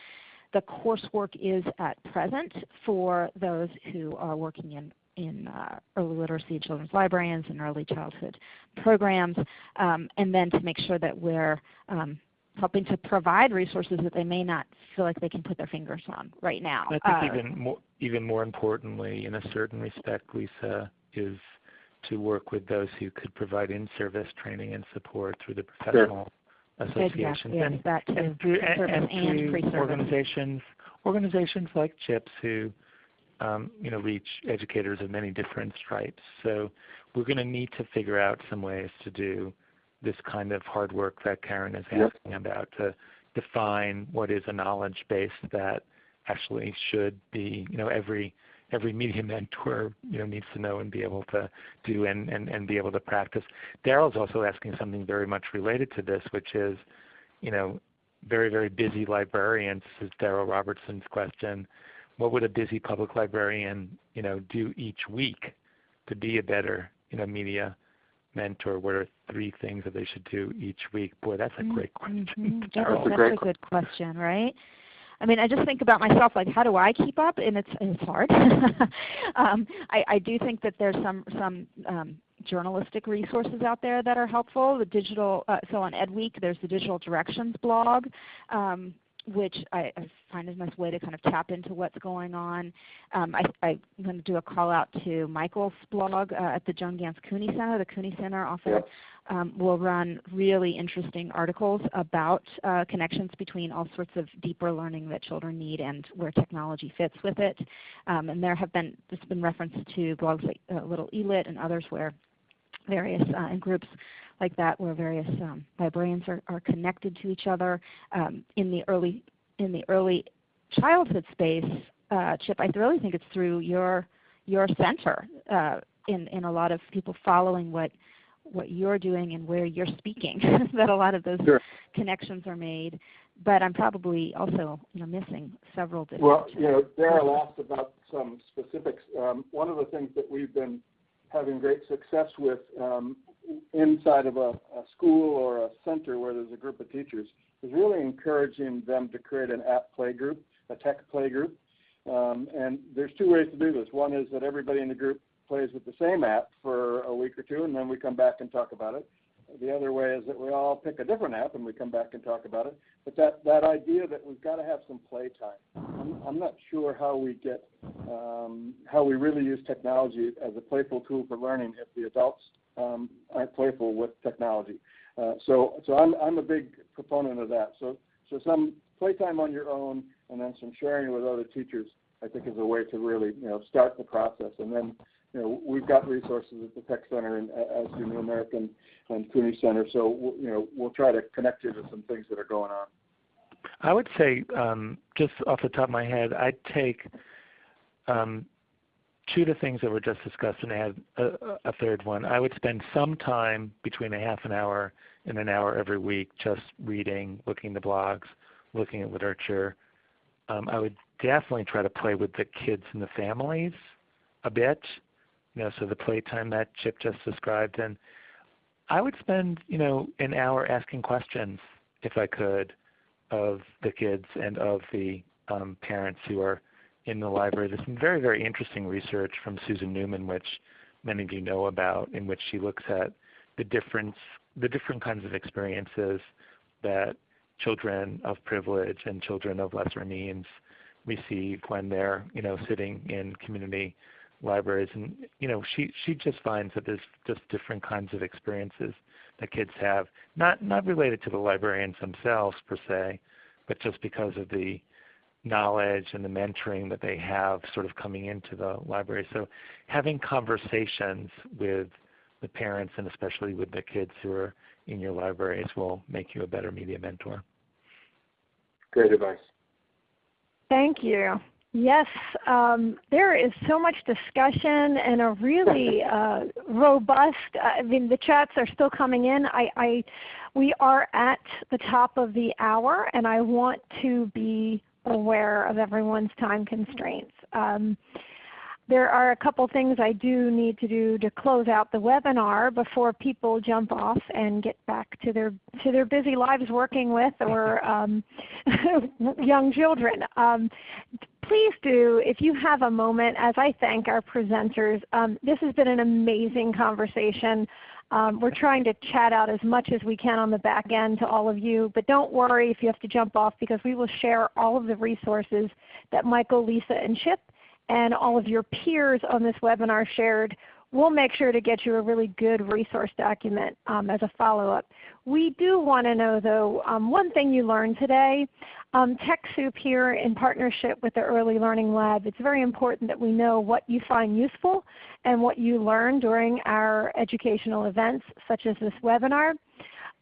the coursework is at present for those who are working in in uh, early literacy children's librarians and early childhood programs, um, and then to make sure that we're um, helping to provide resources that they may not feel like they can put their fingers on right now. I think Uh, even more, even more importantly, in a certain respect, Lisa, is to work with those who could provide in-service training and support through the professional associations Exactly, and, and through and, and through organizations organizations like CHIPS who um, you know reach educators of many different stripes. So we're going to need to figure out some ways to do this kind of hard work that Karen is Yep. asking about to define what is a knowledge base that actually should be you know every every media mentor you know needs to know and be able to do and, and, and be able to practice. Daryl's also asking something very much related to this, which is, you know, very, very busy librarians, this is Daryl Robertson's question. What would a busy public librarian, you know, do each week to be a better, you know, media mentor? What are three things that they should do each week? Boy, that's a great question. Mhm. That's, Daryl. a, a great that's a good question, right? I mean, I just think about myself, like how do I keep up? And it's it's hard. um, I, I do think that there's some some um, journalistic resources out there that are helpful. The digital, uh, so on EdWeek, there's the Digital Directions blog, um, which I, I find is a nice way to kind of tap into what's going on. Um, I, I'm going to do a call out to Michael's blog uh, at the Joan Gans Cooney Center. The Cooney Center often Yep. um, will run really interesting articles about uh, connections between all sorts of deeper learning that children need and where technology fits with it. Um, and there have been, there's been reference to blogs like uh, Little Elit and others where various uh, and groups like that where various um, librarians are, are connected to each other um, in the early in the early childhood space. Uh, Chip, I really think it's through your your center uh, in in a lot of people following what what you're doing and where you're speaking that a lot of those Sure. connections are made. But I'm probably also you know missing several different. Well, you know, Daryl asked about some specifics. Um, one of the things that we've been having great success with um, inside of a, a school or a center where there's a group of teachers is really encouraging them to create an app play group, a tech play group. Um, and there's two ways to do this. One is that everybody in the group plays with the same app for a week or two, and then we come back and talk about it. The other way is that we all pick a different app and we come back and talk about it. But that, that idea that we've got to have some play time. I'm, I'm not sure how we get, um, how we really use technology as a playful tool for learning if the adults um, aren't playful with technology. Uh, so, so I'm, I'm a big proponent of that. So, so some playtime on your own and then some sharing with other teachers, I think is a way to really, you know, start the process. And then, you know, we've got resources at the Tech Center and uh, as do New American and Cooney Center. So, we'll- you know, we'll try to connect you to some things that are going on. I would say, um, just off the top of my head, I'd take um, two of the things that were just discussed and add a, a third one. I would spend some time between a half an hour and an hour every week just reading, looking at the blogs, looking at literature. Um, I would definitely try to play with the kids and the families a bit. You know, so the playtime that Chip just described, and I would spend you know an hour asking questions if I could of the kids and of the um, parents who are in the library. There's some very, very interesting research from Susan Neuman, which many of you know about, in which she looks at the difference, the different kinds of experiences that children of privilege and children of lesser means receive when they're, you know, sitting in community libraries. And you know, she she just finds that there's just different kinds of experiences that kids have, not not related to the librarians themselves per se, but just because of the knowledge and the mentoring that they have sort of coming into the library. So having conversations with the parents and especially with the kids who are in your libraries will make you a better media mentor. Great advice. Thank you. Yes, um, there is so much discussion and a really uh, robust. I mean, the chats are still coming in. I, I, we are at the top of the hour, and I want to be aware of everyone's time constraints. Um, there are a couple things I do need to do to close out the webinar before people jump off and get back to their to their busy lives working with or um, young children. Um, please do, if you have a moment, as I thank our presenters. Um, this has been an amazing conversation. Um, we're trying to chat out as much as we can on the back end to all of you, but don't worry if you have to jump off because we will share all of the resources that Michael, Lisa, and Chip and all of your peers on this webinar shared, we'll make sure to get you a really good resource document um, as a follow-up. We do want to know though, um, one thing you learned today, um, TechSoup here in partnership with the Early Learning Lab, it's very important that we know what you find useful and what you learn during our educational events such as this webinar.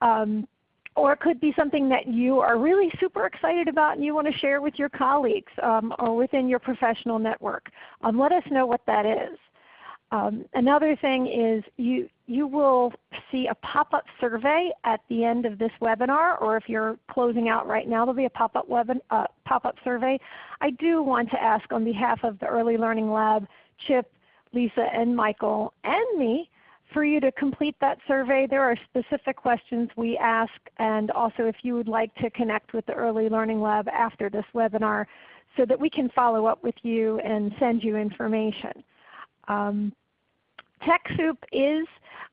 Um, or it could be something that you are really super excited about and you want to share with your colleagues um, or within your professional network. Um, let us know what that is. Um, another thing is you, you will see a pop-up survey at the end of this webinar or if you're closing out right now there will be a pop-up uh, pop survey. I do want to ask on behalf of the Early Learning Lab, Chip, Lisa, and Michael, and me, for you to complete that survey. There are specific questions we ask and also if you would like to connect with the Early Learning Lab after this webinar so that we can follow up with you and send you information. Um, TechSoup is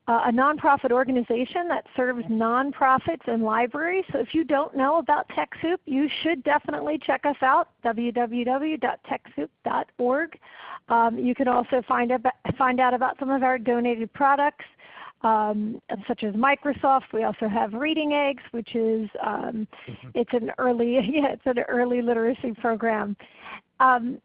a nonprofit organization that serves nonprofits and libraries. So if you don't know about TechSoup, you should definitely check us out, www.techsoup.org. Um, you can also find, about, find out about some of our donated products. Um, such as Microsoft. We also have Reading Eggs, which is um, mm-hmm. it's an early yeah, it's an early literacy program. Um,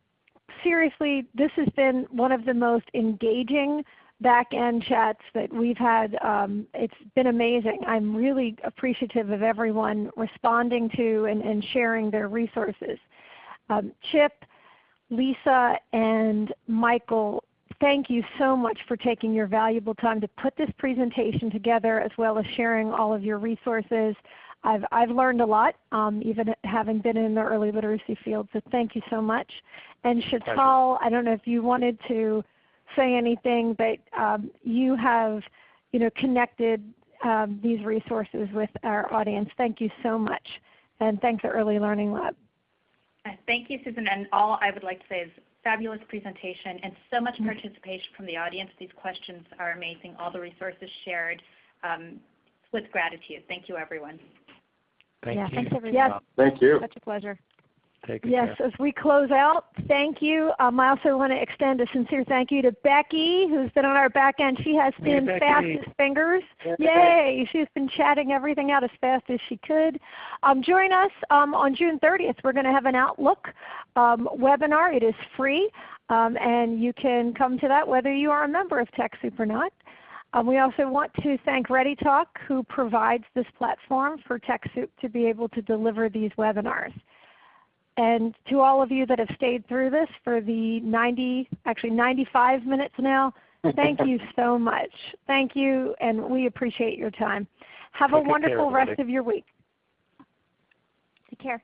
seriously, this has been one of the most engaging back end chats that we've had. Um, it's been amazing. I'm really appreciative of everyone responding to and, and sharing their resources. Um, Chip, Lisa, and Michael, thank you so much for taking your valuable time to put this presentation together as well as sharing all of your resources. I've, I've learned a lot, um, even having been in the early literacy field, so thank you so much. And Sheetal, I don't know if you wanted to say anything, but um, you have you know, connected um, these resources with our audience. Thank you so much. And thanks to Early Learning Lab. Uh, thank you, Susan. And all I would like to say is fabulous presentation and so much mm-hmm. participation from the audience. These questions are amazing. All the resources shared um, with gratitude. Thank you, everyone. Thank yeah, you. Thanks, everyone. Yeah, Thank you. Such a pleasure. Take yes, care. as we close out, thank you. Um, I also want to extend a sincere thank you to Becky, who's been on our back end. She has been hey, fastest fingers. Yay! She's been chatting everything out as fast as she could. Um, join us um, on June 30th. We're going to have an Outlook um, webinar. It is free, um, and you can come to that whether you are a member of TechSoup or not. Um, we also want to thank ReadyTalk who provides this platform for TechSoup to be able to deliver these webinars. And to all of you that have stayed through this for the 90, actually 95 minutes now, thank you so much. Thank you, and we appreciate your time. Have Take a wonderful care, rest of your week. Take care.